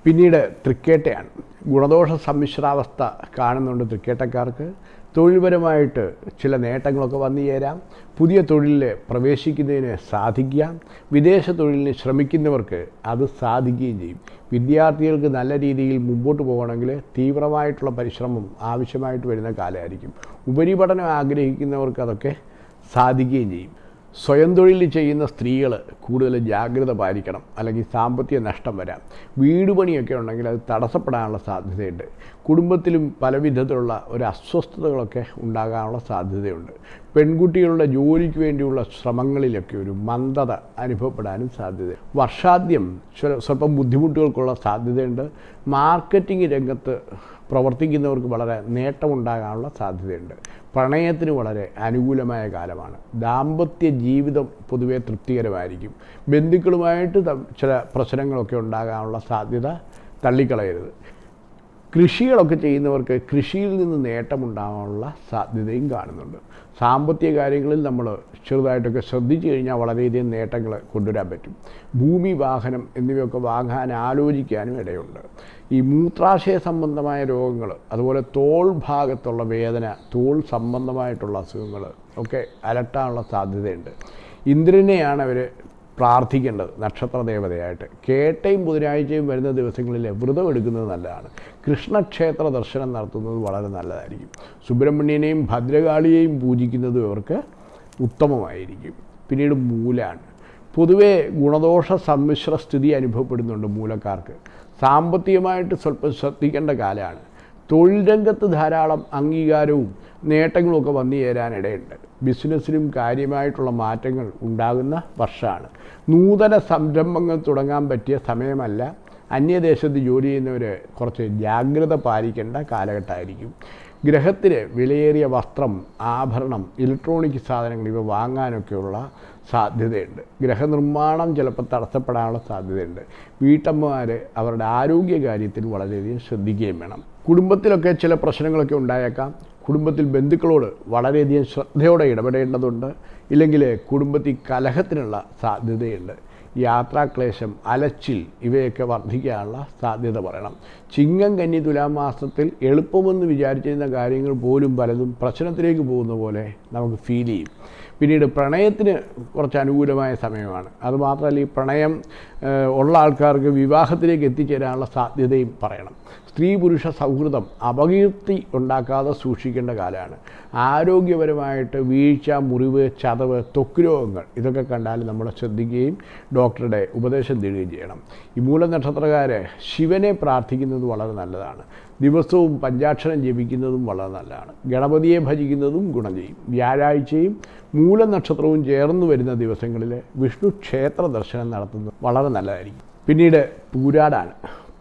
പിന്നീട് തൃക്കേട്ടയാണ്. ഗുണദോഷ സമ്മിശ്രാവസ്ഥ കാണുന്നുണ്ട് തൃക്കേട്ടക്കാർക്ക്. തൊഴിൽപരമായിട്ട് ചില നേട്ടങ്ങളൊക്കെ വന്നു ചേരാം. പുതിയ തൊഴിലിൽ പ്രവേശിക്കുന്നതിന് സാധിക്കാം വിദേശ തൊഴിലിന് ശ്രമിക്കുന്നവർക്ക് അത് സാധിക്കുകയും ചെയ്യും. വിദ്യാർത്ഥികൾക്ക് നല്ല രീതിയിൽ മുമ്പോട്ട് പോകണമെങ്കിൽ തീവ്രമായിട്ടുള്ള പരിശ്രമം ആവശ്യമായിട്ട് വരുന്ന കാലമായിരിക്കും. ഉപരിപഠനം ആഗ്രഹിക്കുന്നവർക്ക് അതൊക്കെ സാധിക്കുകയും ചെയ്യും. സ്വയം തൊഴിൽ ചെയ്യുന്ന സ്ത്രീകൾ കൂടുതൽ ജാഗ്രത പാലിക്കണം അല്ലെങ്കിൽ സാമ്പത്തിക നഷ്ടം വരാം. വീട് പണിയൊക്കെ ഉണ്ടെങ്കിൽ അത് തടസ്സപ്പെടാനുള്ള സാധ്യതയുണ്ട്. കുടുംബത്തിലും പല വിധത്തിലുള്ള ഒരു അസ്വസ്ഥതകളൊക്കെ ഉണ്ടാകാനുള്ള സാധ്യതയുണ്ട്. പെൺകുട്ടികളുടെ ജോലിക്ക് വേണ്ടിയുള്ള ശ്രമങ്ങളിലൊക്കെ ഒരു മന്ദത അനുഭവപ്പെടാനും സാധ്യത. വർഷാദ്യം സ്വല്പം ബുദ്ധിമുട്ടുകൾക്കുള്ള സാധ്യതയുണ്ട്. മാർക്കറ്റിംഗ് രംഗത്ത് പ്രവർത്തിക്കുന്നവർക്ക് വളരെ നേട്ടമുണ്ടാകാനുള്ള സാധ്യതയുണ്ട്. പ്രണയത്തിന് വളരെ അനുകൂലമായ കാലമാണ്. ദാമ്പത്യ ജീവിതം പൊതുവെ തൃപ്തികരമായിരിക്കും. ബന്ധുക്കളുമായിട്ട് ചില പ്രശ്നങ്ങളൊക്കെ ഉണ്ടാകാനുള്ള സാധ്യത തള്ളിക്കളയരുത്. കൃഷികളൊക്കെ ചെയ്യുന്നവർക്ക് കൃഷിയിൽ നിന്ന് നേട്ടമുണ്ടാകാനുള്ള സാധ്യതയും കാണുന്നുണ്ട്. സാമ്പത്തിക കാര്യങ്ങളിൽ നമ്മൾ ചെറുതായിട്ടൊക്കെ ശ്രദ്ധിച്ചു കഴിഞ്ഞാൽ വളരെയധികം നേട്ടങ്ങൾ കൊണ്ടുവരാൻ പറ്റും. ഭൂമി വാഹനം എന്നിവയൊക്കെ വാങ്ങാൻ ആലോചിക്കാനും ഇടയുണ്ട്. ഈ മൂത്രാശയ സംബന്ധമായ രോഗങ്ങൾ അതുപോലെ തോൾ ഭാഗത്തുള്ള വേദന തോൾ സംബന്ധമായിട്ടുള്ള അസുഖങ്ങൾ ഒക്കെ അലട്ടാനുള്ള സാധ്യതയുണ്ട്. ഇന്ദ്രനെയാണ് അവർ പ്രാർത്ഥിക്കേണ്ടത് നക്ഷത്ര ദേവതയായിട്ട്. കേട്ടയും ബുധനാഴ്ചയും വരുന്ന ദിവസങ്ങളിൽ വ്രതം എടുക്കുന്നത് നല്ലതാണ്. കൃഷ്ണക്ഷേത്ര ദർശനം നടത്തുന്നത് വളരെ നല്ലതായിരിക്കും. സുബ്രഹ്മണ്യനെയും ഭദ്രകാളിയെയും പൂജിക്കുന്നതും ഇവർക്ക് ഉത്തമമായിരിക്കും. പിന്നീട് മൂലാണ്. പൊതുവേ ഗുണദോഷ സമ്മിശ്ര സ്ഥിതി അനുഭവപ്പെടുന്നുണ്ട് മൂലക്കാർക്ക്. സാമ്പത്തികമായിട്ട് സ്വല്പം ശ്രദ്ധിക്കേണ്ട കാലമാണ് തൊഴിൽ രംഗത്ത് ധാരാളം അംഗീകാരവും നേട്ടങ്ങളുമൊക്കെ വന്നു ചേരാനിടയുണ്ട്. ബിസിനസ്സിലും കാര്യമായിട്ടുള്ള മാറ്റങ്ങൾ ഉണ്ടാകുന്ന വർഷമാണ്. നൂതന സംരംഭങ്ങൾ തുടങ്ങാൻ പറ്റിയ സമയമല്ല അന്യദേശത്ത് ജോലി ചെയ്യുന്നവർ കുറച്ച് ജാഗ്രത പാലിക്കേണ്ട കാലഘട്ടമായിരിക്കും. ഗ്രഹത്തിന് വിലയേറിയ വസ്ത്രം ആഭരണം ഇലക്ട്രോണിക് സാധനങ്ങൾ ഇവ വാങ്ങാനൊക്കെയുള്ള സാധ്യതയുണ്ട്. ഗ്രഹനിർമ്മാണം ചിലപ്പോൾ തടസ്സപ്പെടാനുള്ള സാധ്യതയുണ്ട്. വീട്ടമ്മമാർ അവരുടെ ആരോഗ്യകാര്യത്തിൽ വളരെയധികം ശ്രദ്ധിക്കുകയും വേണം. കുടുംബത്തിലൊക്കെ ചില പ്രശ്നങ്ങളൊക്കെ ഉണ്ടായേക്കാം. കുടുംബത്തിൽ ബന്ധുക്കളോട് വളരെയധികം ശ്രദ്ധയോടെ ഇടപെടേണ്ടതുണ്ട്. ഇല്ലെങ്കിൽ കുടുംബത്തിൽ കലഹത്തിനുള്ള സാധ്യതയുണ്ട്. യാത്രാക്ലേശം അലച്ചിൽ ഇവയൊക്കെ വർദ്ധിക്കാനുള്ള സാധ്യത പറയണം. ചിങ്ങം കന്നി തുലാമാസത്തിൽ എളുപ്പമെന്ന് വിചാരിച്ചിരുന്ന കാര്യങ്ങൾ പോലും പലതും പ്രശ്നത്തിലേക്ക് പോകുന്ന പോലെ നമുക്ക് ഫീൽ ചെയ്യും. പിന്നീട് പ്രണയത്തിന് കുറച്ച് അനുകൂലമായ സമയമാണ്. അതുമാത്രമല്ല ഈ പ്രണയം ഉള്ള ആൾക്കാർക്ക് വിവാഹത്തിലേക്ക് എത്തിച്ചേരാനുള്ള സാധ്യതയും പറയണം. സ്ത്രീ പുരുഷ സൗഹൃദം അപകീർത്തി ഉണ്ടാക്കാതെ സൂക്ഷിക്കേണ്ട കാലമാണ്. ആരോഗ്യപരമായിട്ട് വീഴ്ച മുറിവ് ചതവ് ത്വക്ക് രോഗങ്ങൾ ഇതൊക്കെ കണ്ടാൽ നമ്മൾ ശ്രദ്ധിക്കുകയും ഡോക്ടറുടെ ഉപദേശം തേടുകയും ചെയ്യണം. ഈ മൂലനക്ഷത്രക്കാരെ ശിവനെ പ്രാർത്ഥിക്കുന്നത് വളരെ നല്ലതാണ്. ദിവസവും പഞ്ചാക്ഷരം ജപിക്കുന്നതും വളരെ നല്ലതാണ്. ഗണപതിയെ ഭജിക്കുന്നതും ഗുണം ചെയ്യും. വ്യാഴാഴ്ചയും മൂലനക്ഷത്രവും ചേർന്ന് വരുന്ന ദിവസങ്ങളിൽ വിഷ്ണു ക്ഷേത്ര ദർശനം നടത്തുന്നത് വളരെ നല്ലതായിരിക്കും. പിന്നീട് പൂരാടാണ്.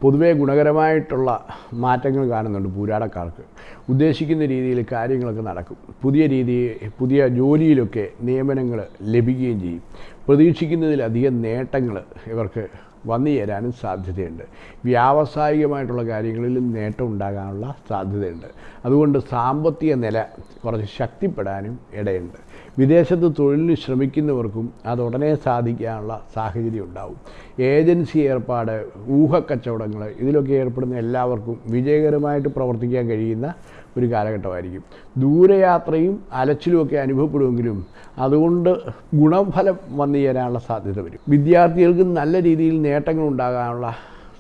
പൊതുവേ ഗുണകരമായിട്ടുള്ള മാറ്റങ്ങൾ കാണുന്നുണ്ട് പൂരാടക്കാർക്ക്. ഉദ്ദേശിക്കുന്ന രീതിയിൽ കാര്യങ്ങളൊക്കെ നടക്കും. പുതിയ രീതി പുതിയ ജോലിയിലൊക്കെ നിയമനങ്ങൾ ലഭിക്കുകയും ചെയ്യും. പ്രതീക്ഷിക്കുന്നതിലധികം നേട്ടങ്ങൾ ഇവർക്ക് വന്നു ചേരാനും സാധ്യതയുണ്ട്. വ്യാവസായികമായിട്ടുള്ള കാര്യങ്ങളിലും നേട്ടം ഉണ്ടാകാനുള്ള സാധ്യതയുണ്ട്. അതുകൊണ്ട് സാമ്പത്തിക നില കുറച്ച് ശക്തിപ്പെടാനും ഇടയുണ്ട്. വിദേശത്ത് തൊഴിലിന് ശ്രമിക്കുന്നവർക്കും അത് സാധിക്കാനുള്ള സാഹചര്യം ഉണ്ടാവും. ഏജൻസി ഏർപ്പാട് ഊഹക്കച്ചവടങ്ങൾ ഇതിലൊക്കെ ഏർപ്പെടുന്ന എല്ലാവർക്കും വിജയകരമായിട്ട് പ്രവർത്തിക്കാൻ കഴിയുന്ന ഒരു കാലഘട്ടമായിരിക്കും. ദൂരയാത്രയും അലച്ചിലുമൊക്കെ അനുഭവപ്പെടുമെങ്കിലും അതുകൊണ്ട് ഗുണഫലം വന്നു ചേരാനുള്ള സാധ്യത വരും. വിദ്യാർത്ഥികൾക്ക് നല്ല രീതിയിൽ നേട്ടങ്ങൾ ഉണ്ടാകാനുള്ള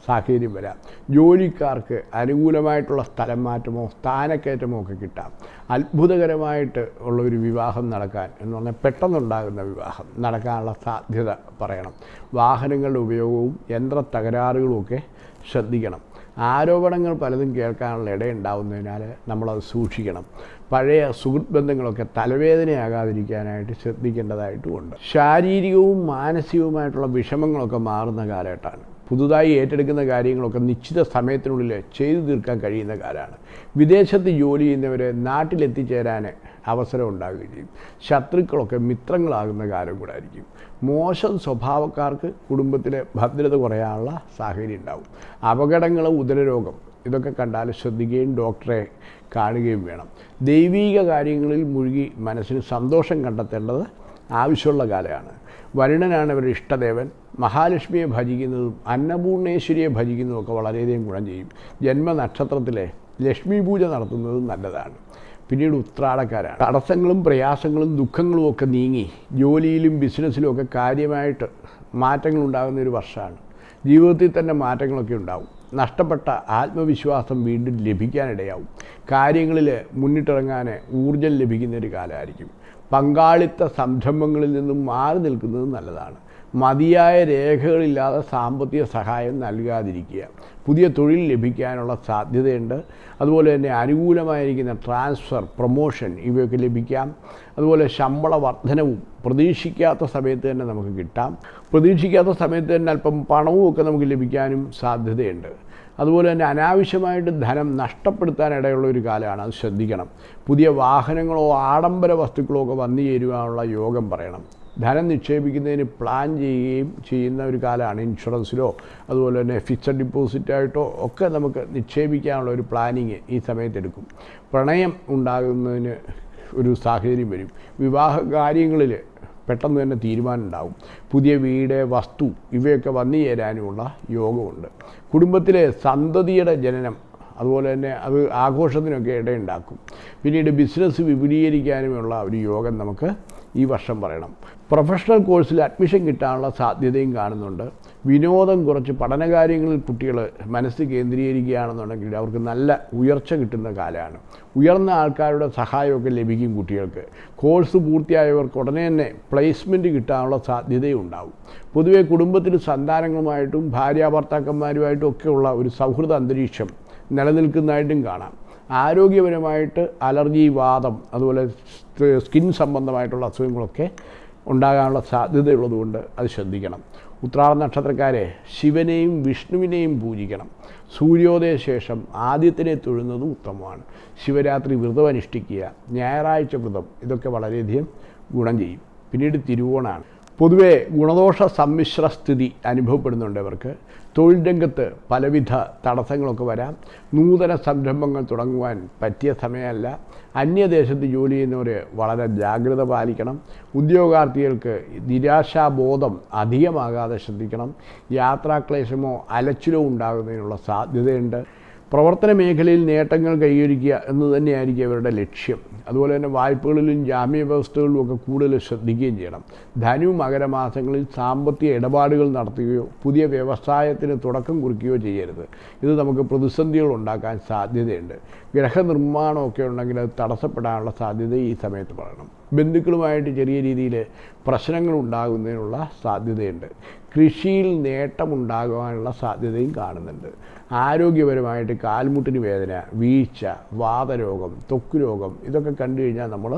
സാഹചര്യം വരാം. ജോലിക്കാർക്ക് അനുകൂലമായിട്ടുള്ള സ്ഥലം മാറ്റമോ സ്ഥാനക്കയറ്റമോ ഒക്കെ കിട്ടാം. അത്ഭുതകരമായിട്ട് ഉള്ള ഒരു വിവാഹം നടക്കാൻ എന്ന് പറഞ്ഞാൽ പെട്ടെന്നുണ്ടാകുന്ന വിവാഹം നടക്കാനുള്ള സാധ്യത പറയണം. വാഹനങ്ങളുടെ ഉപയോഗവും യന്ത്ര തകരാറുകളും ഒക്കെ ശ്രദ്ധിക്കണം. ആരോപണങ്ങൾ പലതും കേൾക്കാനുള്ള ഇടയുണ്ടാവുന്നതിനാൽ നമ്മളത് സൂക്ഷിക്കണം. പഴയ സുഹൃത്ത് ബന്ധങ്ങളൊക്കെ തലവേദനയാകാതിരിക്കാനായിട്ട് ശ്രദ്ധിക്കേണ്ടതായിട്ടുമുണ്ട് ശാരീരികവും മാനസികവുമായിട്ടുള്ള വിഷമങ്ങളൊക്കെ മാറുന്ന കാലഘട്ടമാണ്. പുതുതായി ഏറ്റെടുക്കുന്ന കാര്യങ്ങളൊക്കെ നിശ്ചിത സമയത്തിനുള്ളിൽ ചെയ്തു തീർക്കാൻ കഴിയുന്ന കാലമാണ്. വിദേശത്ത് ജോലി ചെയ്യുന്നവരെ നാട്ടിലെത്തിച്ചേരാൻ അവസരം ഉണ്ടാകുകയും ചെയ്യും. ശത്രുക്കളൊക്കെ മിത്രങ്ങളാകുന്ന കാലം കൂടെ ആയിരിക്കും. മോശം സ്വഭാവക്കാർക്ക് കുടുംബത്തിലെ ഭദ്രത കുറയാനുള്ള സാഹചര്യം ഉണ്ടാവും. അപകടങ്ങൾ ഉദരരോഗം ഇതൊക്കെ കണ്ടാൽ ശ്രദ്ധിക്കുകയും ഡോക്ടറെ കാണുകയും വേണം. ദൈവീക കാര്യങ്ങളിൽ മുഴുകി മനസ്സിന് സന്തോഷം കണ്ടെത്തേണ്ടത് ആവശ്യമുള്ള കാലമാണ്. വരുണനാണ് അവരുടെ ഇഷ്ടദേവൻ. മഹാലക്ഷ്മിയെ ഭജിക്കുന്നതും അന്നപൂർണേശ്വരിയെ ഭജിക്കുന്നതും ഒക്കെ വളരെയധികം ഗുണം ചെയ്യും. ജന്മനക്ഷത്രത്തിലെ ലക്ഷ്മി പൂജ നടത്തുന്നതും നല്ലതാണ്. പിന്നീട് ഉത്രാടക്കാരാണ്. തടസ്സങ്ങളും പ്രയാസങ്ങളും ദുഃഖങ്ങളും ഒക്കെ നീങ്ങി ജോലിയിലും ബിസിനസ്സിലും ഒക്കെ കാര്യമായിട്ട് മാറ്റങ്ങൾ ഉണ്ടാകുന്ന ഒരു വർഷമാണ്. ജീവിതത്തിൽ തന്നെ മാറ്റങ്ങളൊക്കെ ഉണ്ടാവും. നഷ്ടപ്പെട്ട ആത്മവിശ്വാസം വീണ്ടും ലഭിക്കാനിടയാവും. കാര്യങ്ങളിൽ മുന്നിട്ടിറങ്ങാൻ ഊർജം ലഭിക്കുന്ന ഒരു കാലമായിരിക്കും. പങ്കാളിത്ത സംരംഭങ്ങളിൽ നിന്നും മാറി നിൽക്കുന്നത് നല്ലതാണ്. മതിയായ രേഖകളില്ലാതെ സാമ്പത്തിക സഹായം നൽകാതിരിക്കുക. പുതിയ തൊഴിൽ ലഭിക്കാനുള്ള സാധ്യതയുണ്ട്. അതുപോലെ തന്നെ അനുകൂലമായിരിക്കുന്ന ട്രാൻസ്ഫർ പ്രൊമോഷൻ ഇവയൊക്കെ ലഭിക്കാം. അതുപോലെ ശമ്പള വർധനവും പ്രതീക്ഷിക്കാത്ത സമയത്ത് തന്നെ നമുക്ക് കിട്ടാം. പ്രതീക്ഷിക്കാത്ത സമയത്ത് തന്നെ അല്പം പണവും ഒക്കെ നമുക്ക് ലഭിക്കാനും സാധ്യതയുണ്ട്. അതുപോലെ തന്നെ അനാവശ്യമായിട്ട് ധനം നഷ്ടപ്പെടുത്താനിടയുള്ള ഒരു കാലമാണ്. അത് ശ്രദ്ധിക്കണം. പുതിയ വാഹനങ്ങളോ ആഡംബര വസ്തുക്കളോ ഒക്കെ വന്നു ചേരുവാനുള്ള യോഗം പറയണം. ധനം നിക്ഷേപിക്കുന്നതിന് പ്ലാൻ ചെയ്യുകയും ചെയ്യുന്ന ഒരു കാലമാണ് ഇൻഷുറൻസിലോ അതുപോലെ തന്നെ ഫിക്സഡ് ഡിപ്പോസിറ്റായിട്ടോ ഒക്കെ നമുക്ക് നിക്ഷേപിക്കാനുള്ള ഒരു പ്ലാനിങ് ഈ സമയത്തെടുക്കും പ്രണയം ഉണ്ടാകുന്നതിന് ഒരു സാഹചര്യം വരും. വിവാഹ കാര്യങ്ങളിൽ പെട്ടെന്ന് തന്നെ തീരുമാനം ഉണ്ടാവും പുതിയ വീട് വസ്തു ഇവയൊക്കെ വന്നു ചേരാനുമുള്ള യോഗമുണ്ട്. കുടുംബത്തിലെ സന്തതിയുടെ ജനനം അതുപോലെ തന്നെ അത് ആഘോഷത്തിനൊക്കെ ഇടയുണ്ടാക്കും. പിന്നീട് ബിസിനസ് വിപുലീകരിക്കാനുമുള്ള ഒരു യോഗം നമുക്ക് ഈ വർഷം പറയണം. പ്രൊഫഷണൽ കോഴ്സിൽ അഡ്മിഷൻ കിട്ടാനുള്ള സാധ്യതയും കാണുന്നുണ്ട്. വിനോദം കുറച്ച് പഠനകാര്യങ്ങളിൽ കുട്ടികൾ മനസ്സ് കേന്ദ്രീകരിക്കുകയാണെന്നുണ്ടെങ്കിൽ അവർക്ക് നല്ല ഉയർച്ച കിട്ടുന്ന കാലമാണ്. ഉയർന്ന ആൾക്കാരുടെ സഹായമൊക്കെ ലഭിക്കും കുട്ടികൾക്ക്. കോഴ്സ് പൂർത്തിയായവർക്ക് ഉടനെ തന്നെ പ്ലേസ്മെന്റ് കിട്ടാനുള്ള സാധ്യതയും ഉണ്ടാവും. പൊതുവേ കുടുംബത്തിൽ സന്താനങ്ങളുമായിട്ടും ഭാര്യ ഭർത്താക്കന്മാരുമായിട്ടും ഒക്കെയുള്ള ഒരു സൗഹൃദ അന്തരീക്ഷം നിലനിൽക്കുന്നതായിട്ടും കാണാം. ആരോഗ്യപരമായിട്ട് അലർജി വാദം അതുപോലെ സ്കിൻ സംബന്ധമായിട്ടുള്ള അസുഖങ്ങളൊക്കെ ഉണ്ടാകാനുള്ള സാധ്യതയുള്ളതുകൊണ്ട് അത് ശ്രദ്ധിക്കണം. ഉത്രാട നക്ഷത്രക്കാരെ ശിവനെയും വിഷ്ണുവിനെയും പൂജിക്കണം. സൂര്യോദയ ശേഷം ആദ്യത്തിനെ തൊഴുന്നതും ഉത്തമമാണ്. ശിവരാത്രി വ്രതം അനുഷ്ഠിക്കുക ഞായറാഴ്ച വ്രതം ഇതൊക്കെ വളരെയധികം ഗുണം ചെയ്യും. പിന്നീട് തിരുവോണാണ് പൊതുവേ ഗുണദോഷ സമ്മിശ്ര സ്ഥിതി അനുഭവപ്പെടുന്നുണ്ട് അവർക്ക് തൊഴിൽ രംഗത്ത് പലവിധ തടസ്സങ്ങളൊക്കെ വരാം. നൂതന സംരംഭങ്ങൾ തുടങ്ങുവാൻ പറ്റിയ സമയമല്ല. അന്യദേശത്ത് ജോലി ചെയ്യുന്നവർ വളരെ ജാഗ്രത പാലിക്കണം. ഉദ്യോഗാർത്ഥികൾക്ക് നിരാശാബോധം അധികമാകാതെ ശ്രദ്ധിക്കണം. യാത്രാക്ലേശമോ അലച്ചിലോ ഉണ്ടാകുന്നതിനുള്ള സാധ്യതയുണ്ട്. പ്രവർത്തന മേഖലയിൽ നേട്ടങ്ങൾ കൈവരിക്കുക എന്ന് തന്നെയായിരിക്കും അവരുടെ ലക്ഷ്യം. അതുപോലെ തന്നെ വായ്പകളിലും ജാമ്യ വ്യവസ്ഥകളിലും ഒക്കെ കൂടുതൽ ശ്രദ്ധിക്കുകയും ചെയ്യണം. ധനു മകരമാസങ്ങളിൽ സാമ്പത്തിക ഇടപാടുകൾ നടത്തുകയോ പുതിയ വ്യവസായത്തിന് തുടക്കം കുറിക്കുകയോ ചെയ്യരുത്. ഇത് നമുക്ക് പ്രതിസന്ധികൾ ഉണ്ടാക്കാൻ സാധ്യതയുണ്ട്. ഗ്രഹനിർമ്മാണമൊക്കെ ഉണ്ടെങ്കിൽ അത് തടസ്സപ്പെടാനുള്ള സാധ്യത ഈ സമയത്ത് പറയണം. ബന്ധുക്കളുമായിട്ട് ചെറിയ രീതിയിൽ പ്രശ്നങ്ങൾ ഉണ്ടാകുന്നതിനുള്ള സാധ്യതയുണ്ട്. കൃഷിയിൽ നേട്ടമുണ്ടാകുവാനുള്ള സാധ്യതയും കാണുന്നുണ്ട്. ആരോഗ്യപരമായിട്ട് കാൽമുട്ടിന് വേദന വീഴ്ച വാതരോഗം ത്വക്ക് രോഗം ഇതൊക്കെ കണ്ടു കഴിഞ്ഞാൽ നമ്മൾ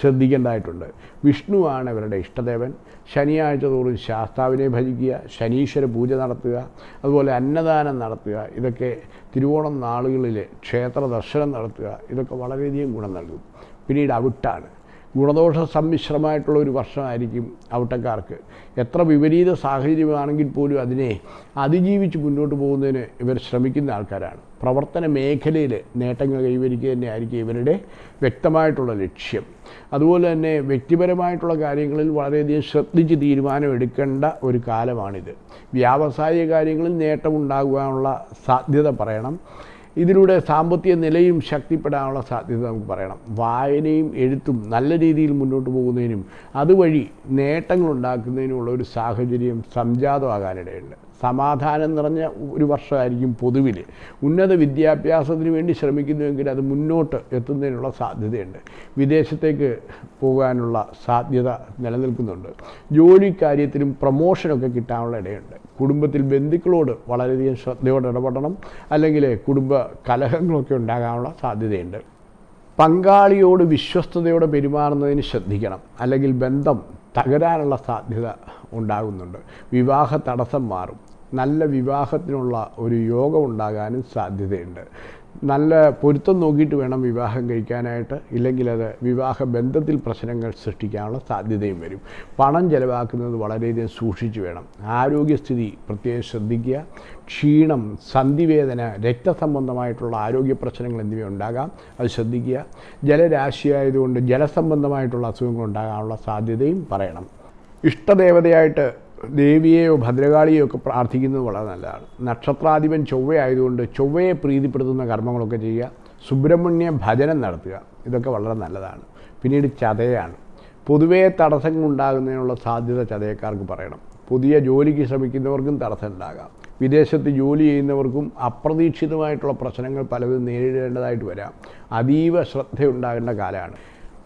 ശ്രദ്ധിക്കേണ്ടതായിട്ടുണ്ട്. വിഷ്ണുവാണ് ഇവരുടെ ഇഷ്ടദേവൻ. ശനിയാഴ്ച തോറും ശാസ്താവിനെ ഭജിക്കുക ശനീശ്വര പൂജ നടത്തുക അതുപോലെ അന്നദാനം നടത്തുക ഇതൊക്കെ തിരുവോണം നാളുകളിൽ ക്ഷേത്ര ദർശനം നടത്തുക ഇതൊക്കെ വളരെയധികം ഗുണം നൽകും. പിന്നീട് അവിട്ടാണ്. ഗുണദോഷ സമ്മിശ്രമായിട്ടുള്ള ഒരു വർഷമായിരിക്കും ഔട്ടക്കാർക്ക്. എത്ര വിപരീത സാഹചര്യമാണെങ്കിൽ പോലും അതിനെ അതിജീവിച്ച് മുന്നോട്ട് പോകുന്നതിന് ഇവർ ശ്രമിക്കുന്ന ആൾക്കാരാണ്. പ്രവർത്തന മേഖലയിൽ നേട്ടങ്ങൾ കൈവരിക്കുക തന്നെയായിരിക്കും ഇവരുടെ വ്യക്തമായിട്ടുള്ള ലക്ഷ്യം. അതുപോലെ തന്നെ വ്യക്തിപരമായിട്ടുള്ള കാര്യങ്ങളിൽ വളരെയധികം ശ്രദ്ധിച്ച് തീരുമാനമെടുക്കേണ്ട ഒരു കാലമാണിത്. വ്യാവസായിക കാര്യങ്ങളിൽ നേട്ടമുണ്ടാകുവാനുള്ള സാധ്യത പറയണം. ഇതിലൂടെ സാമ്പത്തിക നിലയും ശക്തിപ്പെടാനുള്ള സാധ്യത നമുക്ക് പറയണം. വായനയും എഴുത്തും നല്ല രീതിയിൽ മുന്നോട്ട് പോകുന്നതിനും അതുവഴി നേട്ടങ്ങൾ ഉണ്ടാക്കുന്നതിനുമുള്ള ഒരു സാഹചര്യം സംജാതമാകാനിടയുണ്ട്. സമാധാനം നിറഞ്ഞ ഒരു വർഷമായിരിക്കും പൊതുവിൽ ഉന്നത വിദ്യാഭ്യാസത്തിന് വേണ്ടി ശ്രമിക്കുന്നുവെങ്കിൽ അത് മുന്നോട്ട് എത്തുന്നതിനുള്ള സാധ്യതയുണ്ട്. വിദേശത്തേക്ക് പോകാനുള്ള സാധ്യത നിലനിൽക്കുന്നുണ്ട്. ജോലി കാര്യത്തിലും പ്രൊമോഷനൊക്കെ കിട്ടാനുള്ള ഇടയുണ്ട്. കുടുംബത്തിൽ ബന്ധുക്കളോട് വളരെയധികം ശ്രദ്ധയോടെ ഇടപെടണം. അല്ലെങ്കിൽ കുടുംബ കലഹങ്ങളൊക്കെ ഉണ്ടാകാനുള്ള സാധ്യതയുണ്ട്. പങ്കാളിയോട് വിശ്വസ്തയോടെ പെരുമാറുന്നതിന് ശ്രദ്ധിക്കണം. അല്ലെങ്കിൽ ബന്ധം തകരാനുള്ള സാധ്യത ഉണ്ടാകുന്നുണ്ട്. വിവാഹ തടസ്സം മാറും. നല്ല വിവാഹത്തിനുള്ള ഒരു യോഗം ഉണ്ടാകാനും സാധ്യതയുണ്ട്. നല്ല പൊരുത്തം നോക്കിയിട്ട് വേണം വിവാഹം കഴിക്കാനായിട്ട്. ഇല്ലെങ്കിൽ അത് വിവാഹ ബന്ധത്തിൽ പ്രശ്നങ്ങൾ സൃഷ്ടിക്കാനുള്ള സാധ്യതയും വരും. പണം ചിലവാക്കുന്നത് വളരെയധികം സൂക്ഷിച്ചു വേണം. ആരോഗ്യസ്ഥിതി പ്രത്യേകം ശ്രദ്ധിക്കുക. ക്ഷീണം സന്ധിവേദന രക്തസംബന്ധമായിട്ടുള്ള ആരോഗ്യ പ്രശ്നങ്ങൾ എന്നിവ ഉണ്ടാകാം. അത് ശ്രദ്ധിക്കുക. ജലരാശിയായതുകൊണ്ട് ജലസംബന്ധമായിട്ടുള്ള അസുഖങ്ങൾ ഉണ്ടാകാനുള്ള സാധ്യതയും പറയണം. ഇഷ്ടദേവതയായിട്ട് ദേവിയെയോ ഭദ്രകാളിയോ ഒക്കെ പ്രാർത്ഥിക്കുന്നത് വളരെ നല്ലതാണ്. നക്ഷത്രാധിപൻ ചൊവ്വയായതുകൊണ്ട് ചൊവ്വയെ പ്രീതിപ്പെടുത്തുന്ന കർമ്മങ്ങളൊക്കെ ചെയ്യുക സുബ്രഹ്മണ്യ ഭജനം നടത്തുക ഇതൊക്കെ വളരെ നല്ലതാണ്. പിന്നീട് ചതയാണ്. പൊതുവേ തടസ്സങ്ങൾ ഉണ്ടാകുന്നതിനുള്ള സാധ്യത ചതയക്കാർക്ക് പറയണം. പുതിയ ജോലിക്ക് ശ്രമിക്കുന്നവർക്കും തടസ്സം ഉണ്ടാകാം. വിദേശത്ത് ജോലി ചെയ്യുന്നവർക്കും അപ്രതീക്ഷിതമായിട്ടുള്ള പ്രശ്നങ്ങൾ പലതും നേരിടേണ്ടതായിട്ട് വരാം. അതീവ ശ്രദ്ധയുണ്ടാകേണ്ട കാലമാണ്.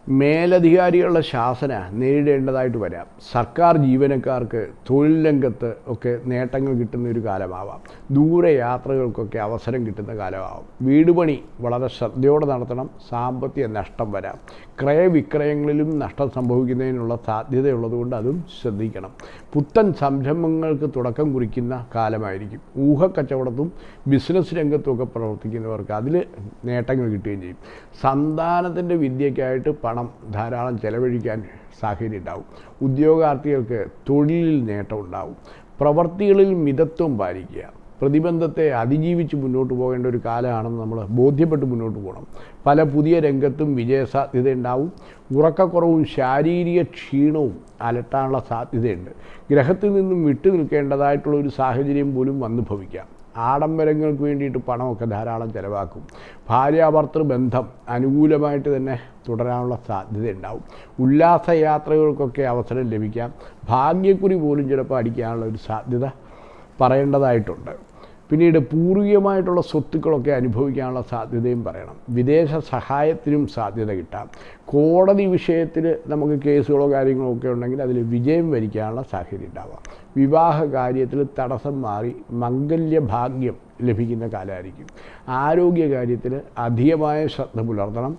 മേലധികാരികളുടെ ശാസന നേരിടേണ്ടതായിട്ട് വരാം. സർക്കാർ ജീവനക്കാർക്ക് തൊഴിൽ രംഗത്ത് ഒക്കെ നേട്ടങ്ങൾ കിട്ടുന്ന ഒരു കാലമാവാം. ദൂരെ യാത്രകൾക്കൊക്കെ അവസരം കിട്ടുന്ന കാലമാവാം. വീടുപണി വളരെ ശ്രദ്ധയോടെ നടത്തണം. സാമ്പത്തിക നഷ്ടം വരാം. ക്രയവിക്രയങ്ങളിലും നഷ്ടം സംഭവിക്കുന്നതിനുള്ള സാധ്യതയുള്ളതുകൊണ്ട് അതും ശ്രദ്ധിക്കണം. പുത്തൻ സംരംഭങ്ങൾക്ക് തുടക്കം കുറിക്കുന്ന കാലമായിരിക്കും. ഊഹക്കച്ചവടത്തും ബിസിനസ് രംഗത്തുമൊക്കെ പ്രവർത്തിക്കുന്നവർക്ക് അതിൽ നേട്ടങ്ങൾ കിട്ടുകയും ചെയ്യും. സന്താനത്തിന്റെ വിദ്യയ്ക്കായിട്ട് പണം ധാരാളം ചെലവഴിക്കാൻ സാഹചര്യം ഉണ്ടാവും. ഉദ്യോഗാർത്ഥികൾക്ക് തൊഴിലിൽ നേട്ടം ഉണ്ടാവും. പ്രവർത്തികളിൽ മിതത്വം പാലിക്കുക. പ്രതിബന്ധത്തെ അതിജീവിച്ച് മുന്നോട്ട് പോകേണ്ട ഒരു കാലമാണെന്ന് നമ്മൾ ബോധ്യപ്പെട്ട് മുന്നോട്ട് പോകണം. പല പുതിയ രംഗത്തും വിജയസാധ്യത ഉണ്ടാവും ഉറക്കക്കുറവും ശാരീരിക ക്ഷീണവും അലട്ടാനുള്ള സാധ്യതയുണ്ട്. ഗ്രഹത്തിൽ നിന്നും വിട്ടു നിൽക്കേണ്ടതായിട്ടുള്ള ഒരു സാഹചര്യം പോലും വന്നു ഭവിക്കാം. ആഡംബരങ്ങൾക്ക് വേണ്ടിയിട്ട് പണമൊക്കെ ധാരാളം ചിലവാക്കും. ഭാര്യാഭർത്തൃ ബന്ധം അനുകൂലമായിട്ട് തന്നെ തുടരാനുള്ള സാധ്യത ഉണ്ടാവും ഉല്ലാസയാത്രകൾക്കൊക്കെ അവസരം ലഭിക്കാം. ഭാഗ്യക്കുറി പോലും ചിലപ്പോൾ അടിക്കാനുള്ള ഒരു സാധ്യത പറയേണ്ടതായിട്ടുണ്ട്. പിന്നീട് പൂർവികമായിട്ടുള്ള സ്വത്തുക്കളൊക്കെ അനുഭവിക്കാനുള്ള സാധ്യതയും പറയണം. വിദേശ സഹായത്തിനും സാധ്യത കിട്ടാം. കോടതി വിഷയത്തിൽ നമുക്ക് കേസുകളോ കാര്യങ്ങളോ ഒക്കെ ഉണ്ടെങ്കിൽ അതിൽ വിജയം വരിക്കാനുള്ള സാഹചര്യം ഉണ്ടാവാം. വിവാഹ കാര്യത്തിൽ തടസ്സം മാറി മംഗല്യ ഭാഗ്യം ലഭിക്കുന്ന കാലമായിരിക്കും. ആരോഗ്യ കാര്യത്തിൽ അധികമായ ശ്രദ്ധ പുലർത്തണം.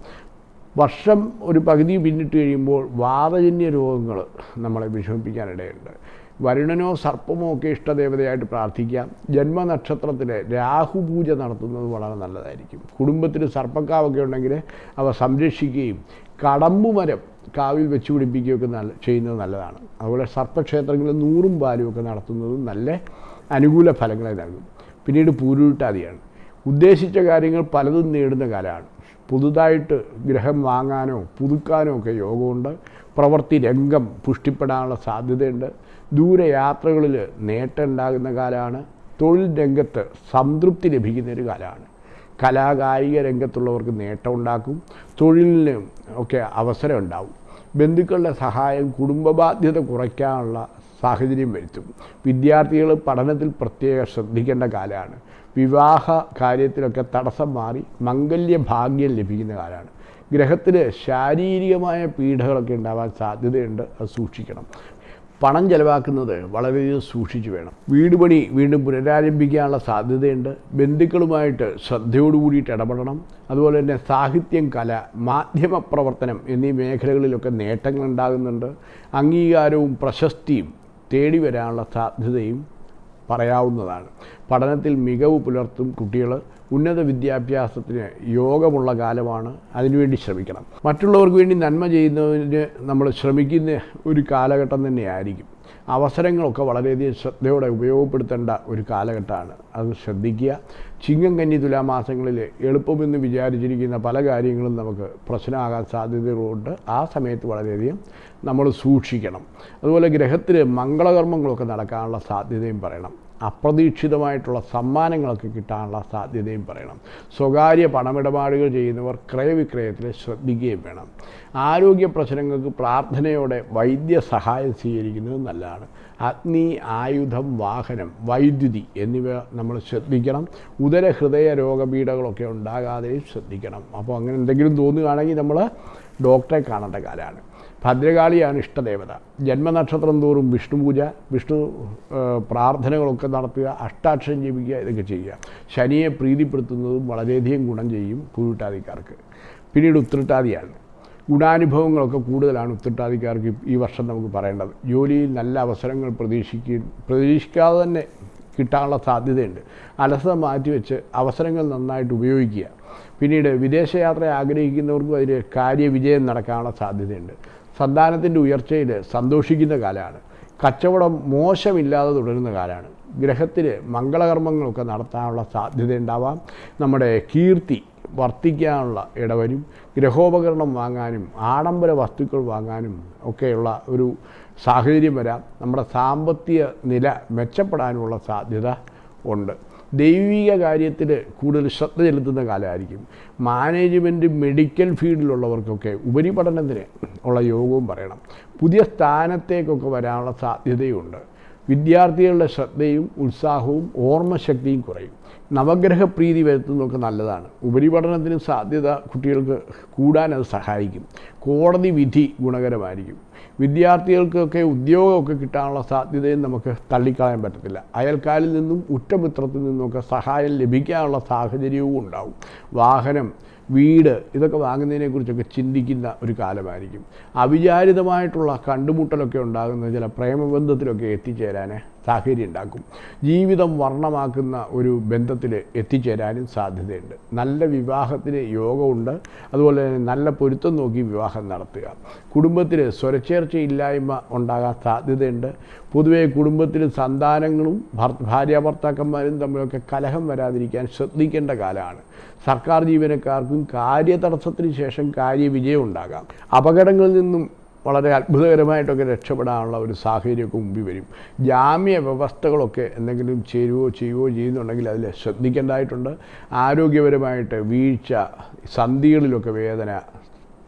വർഷം ഒരു പകുതി പിന്നിട്ട് കഴിയുമ്പോൾ വാതജന്യ രോഗങ്ങൾ നമ്മളെ വിഷമിപ്പിക്കാനിടയുണ്ട്. വരുണനോ സർപ്പമോ ഒക്കെ ഇഷ്ടദേവതയായിട്ട് പ്രാർത്ഥിക്കാം ജന്മനക്ഷത്രത്തിൽ രാഹുപൂജ നടത്തുന്നത് വളരെ നല്ലതായിരിക്കും. കുടുംബത്തിൽ സർപ്പക്കാവൊക്കെ ഉണ്ടെങ്കിൽ അവ സംരക്ഷിക്കുകയും കടമ്പുമരം കാവിൽ വെച്ച് പിടിപ്പിക്കുകയൊക്കെ നല്ല ചെയ്യുന്നത് നല്ലതാണ്. അതുപോലെ സർപ്പക്ഷേത്രങ്ങളിൽ നൂറും പാലും ഒക്കെ നടത്തുന്നത് നല്ല അനുകൂല ഫലങ്ങളെ നൽകും. പിന്നീട് പൂരുട്ടാതിയാണ്. ഉദ്ദേശിച്ച കാര്യങ്ങൾ പലതും നേടുന്ന കാലമാണ്. പുതുതായിട്ട് ഗ്രഹം വാങ്ങാനോ പുതുക്കാനോ ഒക്കെ യോഗമുണ്ട്. പ്രവൃത്തി രംഗം പുഷ്ടിപ്പെടാനുള്ള സാധ്യതയുണ്ട്. ദൂരയാത്രകളിൽ നേട്ടമുണ്ടാകുന്ന കാലമാണ്. തൊഴിൽ രംഗത്ത് സംതൃപ്തി ലഭിക്കുന്ന ഒരു കാലമാണ്. കലാകായിക രംഗത്തുള്ളവർക്ക് നേട്ടം ഉണ്ടാക്കും തൊഴിലിന് ഒക്കെ അവസരം ഉണ്ടാവും ബന്ധുക്കളുടെ സഹായം കുടുംബബാധ്യത കുറയ്ക്കാനുള്ള സാഹചര്യം വരുത്തും. വിദ്യാർത്ഥികൾ പഠനത്തിൽ പ്രത്യേകം ശ്രദ്ധിക്കേണ്ട കാലമാണ്. വിവാഹ കാര്യത്തിലൊക്കെ തടസ്സം മാറി മംഗല്യ ഭാഗ്യം ലഭിക്കുന്ന കാലമാണ്. ഗ്രഹത്തിൽ ശാരീരികമായ പീഡകളൊക്കെ ഉണ്ടാവാൻ സാധ്യതയുണ്ട്. അത് സൂക്ഷിക്കണം. പണം ചെലവാക്കുന്നത് വളരെയധികം സൂക്ഷിച്ചു വേണം. വീട് പണി വീണ്ടും പുനരാരംഭിക്കാനുള്ള സാധ്യതയുണ്ട്. ബന്ധുക്കളുമായിട്ട് ശ്രദ്ധയോടു കൂടിയിട്ട് ഇടപെടണം. അതുപോലെ തന്നെ സാഹിത്യം കല മാധ്യമ പ്രവർത്തനം എന്നീ മേഖലകളിലൊക്കെ നേട്ടങ്ങൾ ഉണ്ടാകുന്നുണ്ട് അംഗീകാരവും പ്രശസ്തിയും തേടി വരാനുള്ള സാധ്യതയും പറയാവുന്നതാണ്. പഠനത്തിൽ മികവ് പുലർത്തും കുട്ടികൾ ഉന്നത വിദ്യാഭ്യാസത്തിന് യോഗമുള്ള കാലമാണ്. അതിനുവേണ്ടി ശ്രമിക്കണം. മറ്റുള്ളവർക്ക് വേണ്ടി നന്മ ചെയ്യുന്നതിന് നമ്മൾ ശ്രമിക്കുന്ന ഒരു കാലഘട്ടം തന്നെയായിരിക്കും. അവസരങ്ങളൊക്കെ വളരെയധികം ശ്രദ്ധയോടെ ഉപയോഗപ്പെടുത്തേണ്ട ഒരു കാലഘട്ടമാണ്. അത് ശ്രദ്ധിക്കുക. ചിങ്ങം കന്നി തുലാമാസങ്ങളിൽ എളുപ്പമെന്ന് വിചാരിച്ചിരിക്കുന്ന പല കാര്യങ്ങളും നമുക്ക് പ്രശ്നമാകാൻ സാധ്യതകളുണ്ട്. ആ സമയത്ത് വളരെയധികം നമ്മൾ സൂക്ഷിക്കണം. അതുപോലെ ഗ്രഹത്തിൽ മംഗളകർമ്മങ്ങളൊക്കെ നടക്കാനുള്ള സാധ്യതയും പറയണം. അപ്രതീക്ഷിതമായിട്ടുള്ള സമ്മാനങ്ങളൊക്കെ കിട്ടാനുള്ള സാധ്യതയും പറയണം. സ്വകാര്യ പണമിടപാടുകൾ ചെയ്യുന്നവർ ക്രയവിക്രയത്തിൽ ശ്രദ്ധിക്കുകയും വേണം. ആരോഗ്യ പ്രശ്നങ്ങൾക്ക് പ്രാർത്ഥനയോടെ വൈദ്യസഹായം സ്വീകരിക്കുന്നത് നല്ലതാണ്. അഗ്നി ആയുധം വാഹനം വൈദ്യുതി എന്നിവ നമ്മൾ ശ്രദ്ധിക്കണം. ഉദര ഹൃദയ രോഗപീഠകളൊക്കെ ഉണ്ടാകാതെയും ശ്രദ്ധിക്കണം. അപ്പോൾ അങ്ങനെ എന്തെങ്കിലും തോന്നുകയാണെങ്കിൽ നമ്മൾ ഡോക്ടറെ കാണേണ്ട കാലമാണ് ഭദ്രകാളിയാണ് ഇഷ്ടദേവത. ജന്മനക്ഷത്രം തോറും വിഷ്ണു പൂജ വിഷ്ണു പ്രാർത്ഥനകളൊക്കെ നടത്തുക അഷ്ടാക്ഷരം ജപിക്കുക ഇതൊക്കെ ചെയ്യുക. ശനിയെ പ്രീതിപ്പെടുത്തുന്നതും വളരെയധികം ഗുണം ചെയ്യും കുരുട്ടാദിക്കാർക്ക് പിന്നീട് ഉത്രട്ടാതിയാണ്. ഗുണാനുഭവങ്ങളൊക്കെ കൂടുതലാണ് ഉത്രട്ടാതിക്കാർക്ക് ഈ വർഷം നമുക്ക് പറയേണ്ടത്. ജോലിയിൽ നല്ല അവസരങ്ങൾ പ്രതീക്ഷിക്കുക പ്രതീക്ഷിക്കാതെ തന്നെ കിട്ടാനുള്ള സാധ്യതയുണ്ട്. അലസത മാറ്റിവെച്ച് അവസരങ്ങൾ നന്നായിട്ട് ഉപയോഗിക്കുക. പിന്നീട് വിദേശയാത്ര ആഗ്രഹിക്കുന്നവർക്കും അതിൽ കാര്യവിജയം നടക്കാനുള്ള സാധ്യതയുണ്ട്. സന്താനത്തിന്റെ ഉയർച്ചയിൽ സന്തോഷിക്കുന്ന കാലമാണ്. കച്ചവടം മോശമില്ലാതെ തുടരുന്ന കാലമാണ്. ഗ്രഹത്തിൽ മംഗളകർമ്മങ്ങളൊക്കെ നടത്താനുള്ള സാധ്യത ഉണ്ടാവാം നമ്മുടെ കീർത്തി വർത്തിക്കാനുള്ള ഇടവരും ഗ്രഹോപകരണം വാങ്ങാനും ആഡംബര വസ്തുക്കൾ വാങ്ങാനും ഒക്കെയുള്ള ഒരു സാഹചര്യം വരാം. നമ്മുടെ സാമ്പത്തിക നില മെച്ചപ്പെടാനുള്ള സാധ്യത ഉണ്ട്. ദൈവിക കാര്യത്തിൽ കൂടുതൽ ശ്രദ്ധ ചെലുത്തുന്ന കാലമായിരിക്കും. മാനേജ്മെന്റ് മെഡിക്കൽ ഫീൽഡിലുള്ളവർക്കൊക്കെ ഉപരിപഠനത്തിന് ഉള്ള യോഗവും പറയണം. പുതിയ സ്ഥാനത്തേക്കൊക്കെ വരാനുള്ള സാധ്യതയുണ്ട്. വിദ്യാർത്ഥികളുടെ ശ്രദ്ധയും ഉത്സാഹവും ഓർമ്മശക്തിയും കുറയും. നവഗ്രഹ പ്രീതി വരുത്തുന്നതൊക്കെ നല്ലതാണ്. ഉപരിപഠനത്തിന് സാധ്യത കുട്ടികൾക്ക് കൂടാൻ അത് സഹായിക്കും. കോടതി വിധി ഗുണകരമായിരിക്കും. വിദ്യാർത്ഥികൾക്കൊക്കെ ഉദ്യോഗമൊക്കെ കിട്ടാനുള്ള സാധ്യതയും നമുക്ക് തള്ളിക്കളയാൻ പറ്റത്തില്ല. അയൽക്കാരിൽ നിന്നും ഉറ്റമിത്രത്തിൽ നിന്നുമൊക്കെ സഹായം ലഭിക്കാനുള്ള സാഹചര്യവും ഉണ്ടാവും. വാഹനം വീട് ഇതൊക്കെ വാങ്ങുന്നതിനെക്കുറിച്ചൊക്കെ ചിന്തിക്കുന്ന ഒരു കാലമായിരിക്കും. അവിചാരിതമായിട്ടുള്ള കണ്ടുമുട്ടലൊക്കെ ഉണ്ടാകുന്ന ചില പ്രേമബന്ധത്തിലൊക്കെ എത്തിച്ചേരാൻ സാഹചര്യം ഉണ്ടാക്കും ജീവിതം വർണമാക്കുന്ന ഒരു ബന്ധത്തിൽ എത്തിച്ചേരാനും സാധ്യതയുണ്ട്. നല്ല വിവാഹത്തിന് യോഗമുണ്ട്. അതുപോലെ തന്നെ നല്ല പൊരുത്തം നോക്കി വിവാഹം നടത്തുക. കുടുംബത്തിൽ സ്വരച്ചേർച്ചയില്ലായ്മ ഉണ്ടാകാൻ സാധ്യതയുണ്ട്. പൊതുവെ കുടുംബത്തിൽ സന്താനങ്ങളും ഭർ- ഭാര്യാഭർത്താക്കന്മാരും തമ്മിലൊക്കെ കലഹം വരാതിരിക്കാൻ ശ്രദ്ധിക്കേണ്ട കാലമാണ്. സർക്കാർ ജീവനക്കാർക്കും കാര്യതടസ്സത്തിന് ശേഷം കാര്യവിജയം ഉണ്ടാകാം. അപകടങ്ങളിൽ നിന്നും വളരെ അത്ഭുതകരമായിട്ടൊക്കെ രക്ഷപ്പെടാനുള്ള ഒരു സാഹചര്യമൊക്കെ മുമ്പിൽ വരും. ജാമ്യ വ്യവസ്ഥകളൊക്കെ എന്തെങ്കിലും ചേരുവോ ചെയ്യുവോ ചെയ്യുന്നുണ്ടെങ്കിൽ അതിൽ ശ്രദ്ധിക്കേണ്ടതായിട്ടുണ്ട്. ആരോഗ്യപരമായിട്ട് വീഴ്ച സന്ധികളിലൊക്കെ വേദന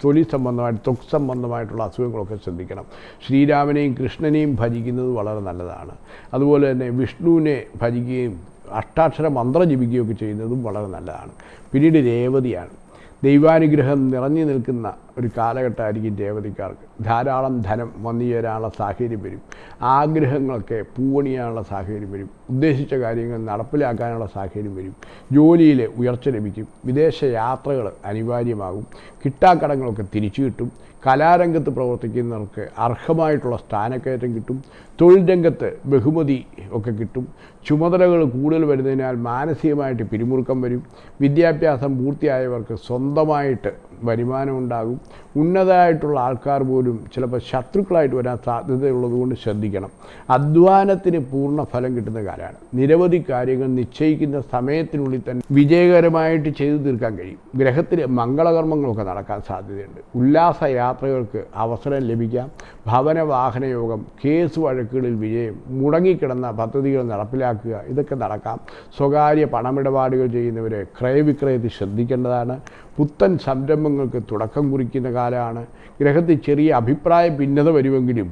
തൊലി സംബന്ധമായിട്ട് ത്വക്ക് സംബന്ധമായിട്ടുള്ള അസുഖങ്ങളൊക്കെ ശ്രദ്ധിക്കണം. ശ്രീരാമനെയും കൃഷ്ണനെയും ഭജിക്കുന്നത് വളരെ നല്ലതാണ്. അതുപോലെ തന്നെ വിഷ്ണുവിനെ ഭജിക്കുകയും അഷ്ടാക്ഷര മന്ത്രം ജപിക്കുകയൊക്കെ ചെയ്യുന്നതും വളരെ നല്ലതാണ്. പിന്നീട് രേവതിയാണ്. ദൈവാനുഗ്രഹം നിറഞ്ഞു നിൽക്കുന്ന ഒരു കാലഘട്ടമായിരിക്കും രേവതിക്കാർക്ക്. ധാരാളം ധനം വന്നു ചേരാനുള്ള സാഹചര്യം വരും. ആഗ്രഹങ്ങളൊക്കെ പൂവണിയാനുള്ള സാഹചര്യം വരും. ഉദ്ദേശിച്ച കാര്യങ്ങൾ നടപ്പിലാക്കാനുള്ള സാഹചര്യം വരും. ജോലിയിൽ ഉയർച്ച ലഭിക്കും. വിദേശ യാത്രകൾ അനിവാര്യമാകും. കിട്ടാക്കടങ്ങളൊക്കെ തിരിച്ചു കിട്ടും. കലാരംഗത്ത് പ്രവർത്തിക്കുന്നവർക്ക് അർഹമായിട്ടുള്ള സ്ഥാനക്കയറ്റം കിട്ടും. തൊഴിൽ രംഗത്ത് ബഹുമതി ഒക്കെ കിട്ടും. ചുമതലകൾ കൂടുതൽ വരുന്നതിനാൽ മാനസികമായിട്ട് പിരിമുറുക്കം വരും. വിദ്യാഭ്യാസം പൂർത്തിയായവർക്ക് സ്വന്തമായിട്ട് വരുമാനമുണ്ടാകും. ഉന്നതമായിട്ടുള്ള ആൾക്കാർ പോലും ചിലപ്പോൾ ശത്രുക്കളായിട്ട് വരാൻ സാധ്യതയുള്ളതുകൊണ്ട് ശ്രദ്ധിക്കണം. അധ്വാനത്തിന് പൂർണ ഫലം കിട്ടുന്ന കാലമാണ്. നിരവധി കാര്യങ്ങൾ നിശ്ചയിക്കുന്ന സമയത്തിനുള്ളിൽ തന്നെ വിജയകരമായിട്ട് ചെയ്തു തീർക്കാൻ കഴിയും. ഗ്രഹത്തിൽ മംഗളകർമ്മങ്ങളൊക്കെ നടക്കാൻ സാധ്യതയുണ്ട്. ഉല്ലാസ യാത്രകൾക്ക് അവസരം ലഭിക്കാം. ഭവന വാഹന യോഗം കേസ് വഴക്കുകളിൽ വിജയം മുടങ്ങിക്കിടന്ന പദ്ധതികൾ നടപ്പിലാക്കുക ഇതൊക്കെ നടക്കാം. സ്വകാര്യ പണമിടപാടുകൾ ചെയ്യുന്നവരെ ക്രയവിക്രയത്തിൽ ശ്രദ്ധിക്കേണ്ടതാണ്. പുത്തൻ സംരംഭങ്ങൾക്ക് തുടക്കം കുറിക്കുന്ന കാലമാണ്. ഗ്രഹത്തിൽ ചെറിയ അഭിപ്രായ ഭിന്നത വരുമെങ്കിലും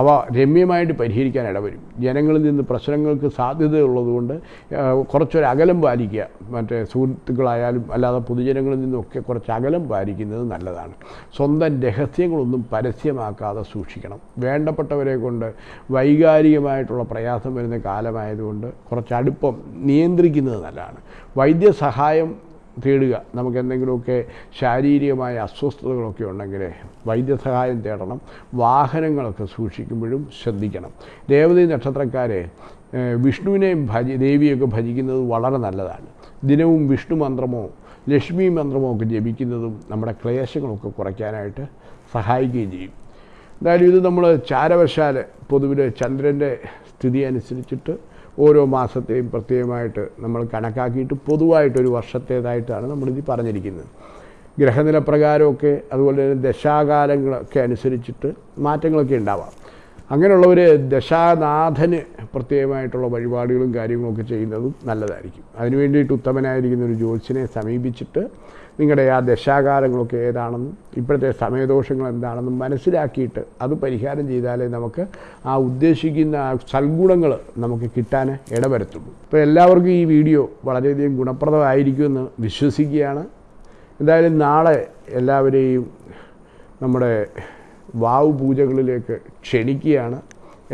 അവ രമ്യമായിട്ട് പരിഹരിക്കാൻ ഇടവരും. ജനങ്ങളിൽ നിന്ന് പ്രശ്നങ്ങൾക്ക് സാധ്യതയുള്ളതുകൊണ്ട് കുറച്ചൊരു അകലം പാലിക്കുക. മറ്റേ സുഹൃത്തുക്കളായാലും അല്ലാതെ പൊതുജനങ്ങളിൽ നിന്നൊക്കെ കുറച്ച് അകലം പാലിക്കുന്നത് നല്ലതാണ്. സ്വന്തം രഹസ്യങ്ങളൊന്നും പരസ്യമാക്കാതെ സൂക്ഷിക്കണം. വേണ്ടപ്പെട്ടവരെ കൊണ്ട് വൈകാരികമായിട്ടുള്ള പ്രയാസം വരുന്ന കാലമായതുകൊണ്ട് കുറച്ച് അടുപ്പം നിയന്ത്രിക്കുന്നത് നല്ലതാണ്. വൈദ്യസഹായം തേടുക. നമുക്ക് എന്തെങ്കിലുമൊക്കെ ശാരീരികമായ അസ്വസ്ഥതകളൊക്കെ ഉണ്ടെങ്കിൽ വൈദ്യസഹായം തേടണം. വാഹനങ്ങളൊക്കെ സൂക്ഷിക്കുമ്പോഴും ശ്രദ്ധിക്കണം. രേവതി നക്ഷത്രക്കാരെ വിഷ്ണുവിനെയും ഭജി ദേവിയൊക്കെ ഭജിക്കുന്നത് വളരെ നല്ലതാണ്. ദിനവും വിഷ്ണു മന്ത്രമോ ലക്ഷ്മി മന്ത്രമോ ഒക്കെ ജപിക്കുന്നതും നമ്മുടെ ക്ലേശങ്ങളൊക്കെ കുറയ്ക്കാനായിട്ട് സഹായിക്കുകയും ചെയ്യും. എന്തായാലും ഇത് നമ്മൾ ചാരവശാൽ പൊതുവിൽ ചന്ദ്രന്റെ സ്ഥിതി അനുസരിച്ചിട്ട് ഓരോ മാസത്തെയും പ്രത്യേകമായിട്ട് നമ്മൾ കണക്കാക്കിയിട്ട് പൊതുവായിട്ടൊരു വർഷത്തേതായിട്ടാണ് നമ്മളിത് പറഞ്ഞിരിക്കുന്നത്. ഗ്രഹനില പ്രകാരമൊക്കെ അതുപോലെ തന്നെ ദശാകാലങ്ങളൊക്കെ അനുസരിച്ചിട്ട് മാറ്റങ്ങളൊക്കെ ഉണ്ടാവാം. അങ്ങനെയുള്ളവർ ദശാനാഥന് പ്രത്യേകമായിട്ടുള്ള വഴിപാടുകളും കാര്യങ്ങളൊക്കെ ചെയ്യുന്നതും നല്ലതായിരിക്കും. അതിനു വേണ്ടിയിട്ട് ഉത്തമനായിരിക്കുന്ന ഒരു ജ്യോത്സ്യനെ സമീപിച്ചിട്ട് നിങ്ങളുടെ ആ ദശാകാലങ്ങളൊക്കെ ഏതാണെന്നും ഇപ്പോഴത്തെ സമയദോഷങ്ങൾ എന്താണെന്നും മനസ്സിലാക്കിയിട്ട് അത് പരിഹാരം ചെയ്താലേ നമുക്ക് ആ ഉദ്ദേശിക്കുന്ന സൽഗുണങ്ങൾ നമുക്ക് കിട്ടാൻ ഇടവരത്തുള്ളൂ. അപ്പോൾ എല്ലാവർക്കും ഈ വീഡിയോ വളരെയധികം ഗുണപ്രദമായിരിക്കുമെന്ന് വിശ്വസിക്കുകയാണ്. എന്തായാലും നാളെ എല്ലാവരെയും നമ്മുടെ വാവ് പൂജകളിലേക്ക് ക്ഷണിക്കുകയാണ്.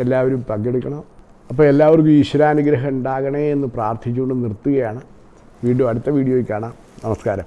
എല്ലാവരും പങ്കെടുക്കണം. അപ്പോൾ എല്ലാവർക്കും ഈശ്വരാനുഗ്രഹം ഉണ്ടാകണേ എന്ന് പ്രാർത്ഥിച്ചുകൊണ്ട് നിർത്തുകയാണ്. വീണ്ടും അടുത്ത വീഡിയോയിൽ കാണാം. നമസ്കാരം.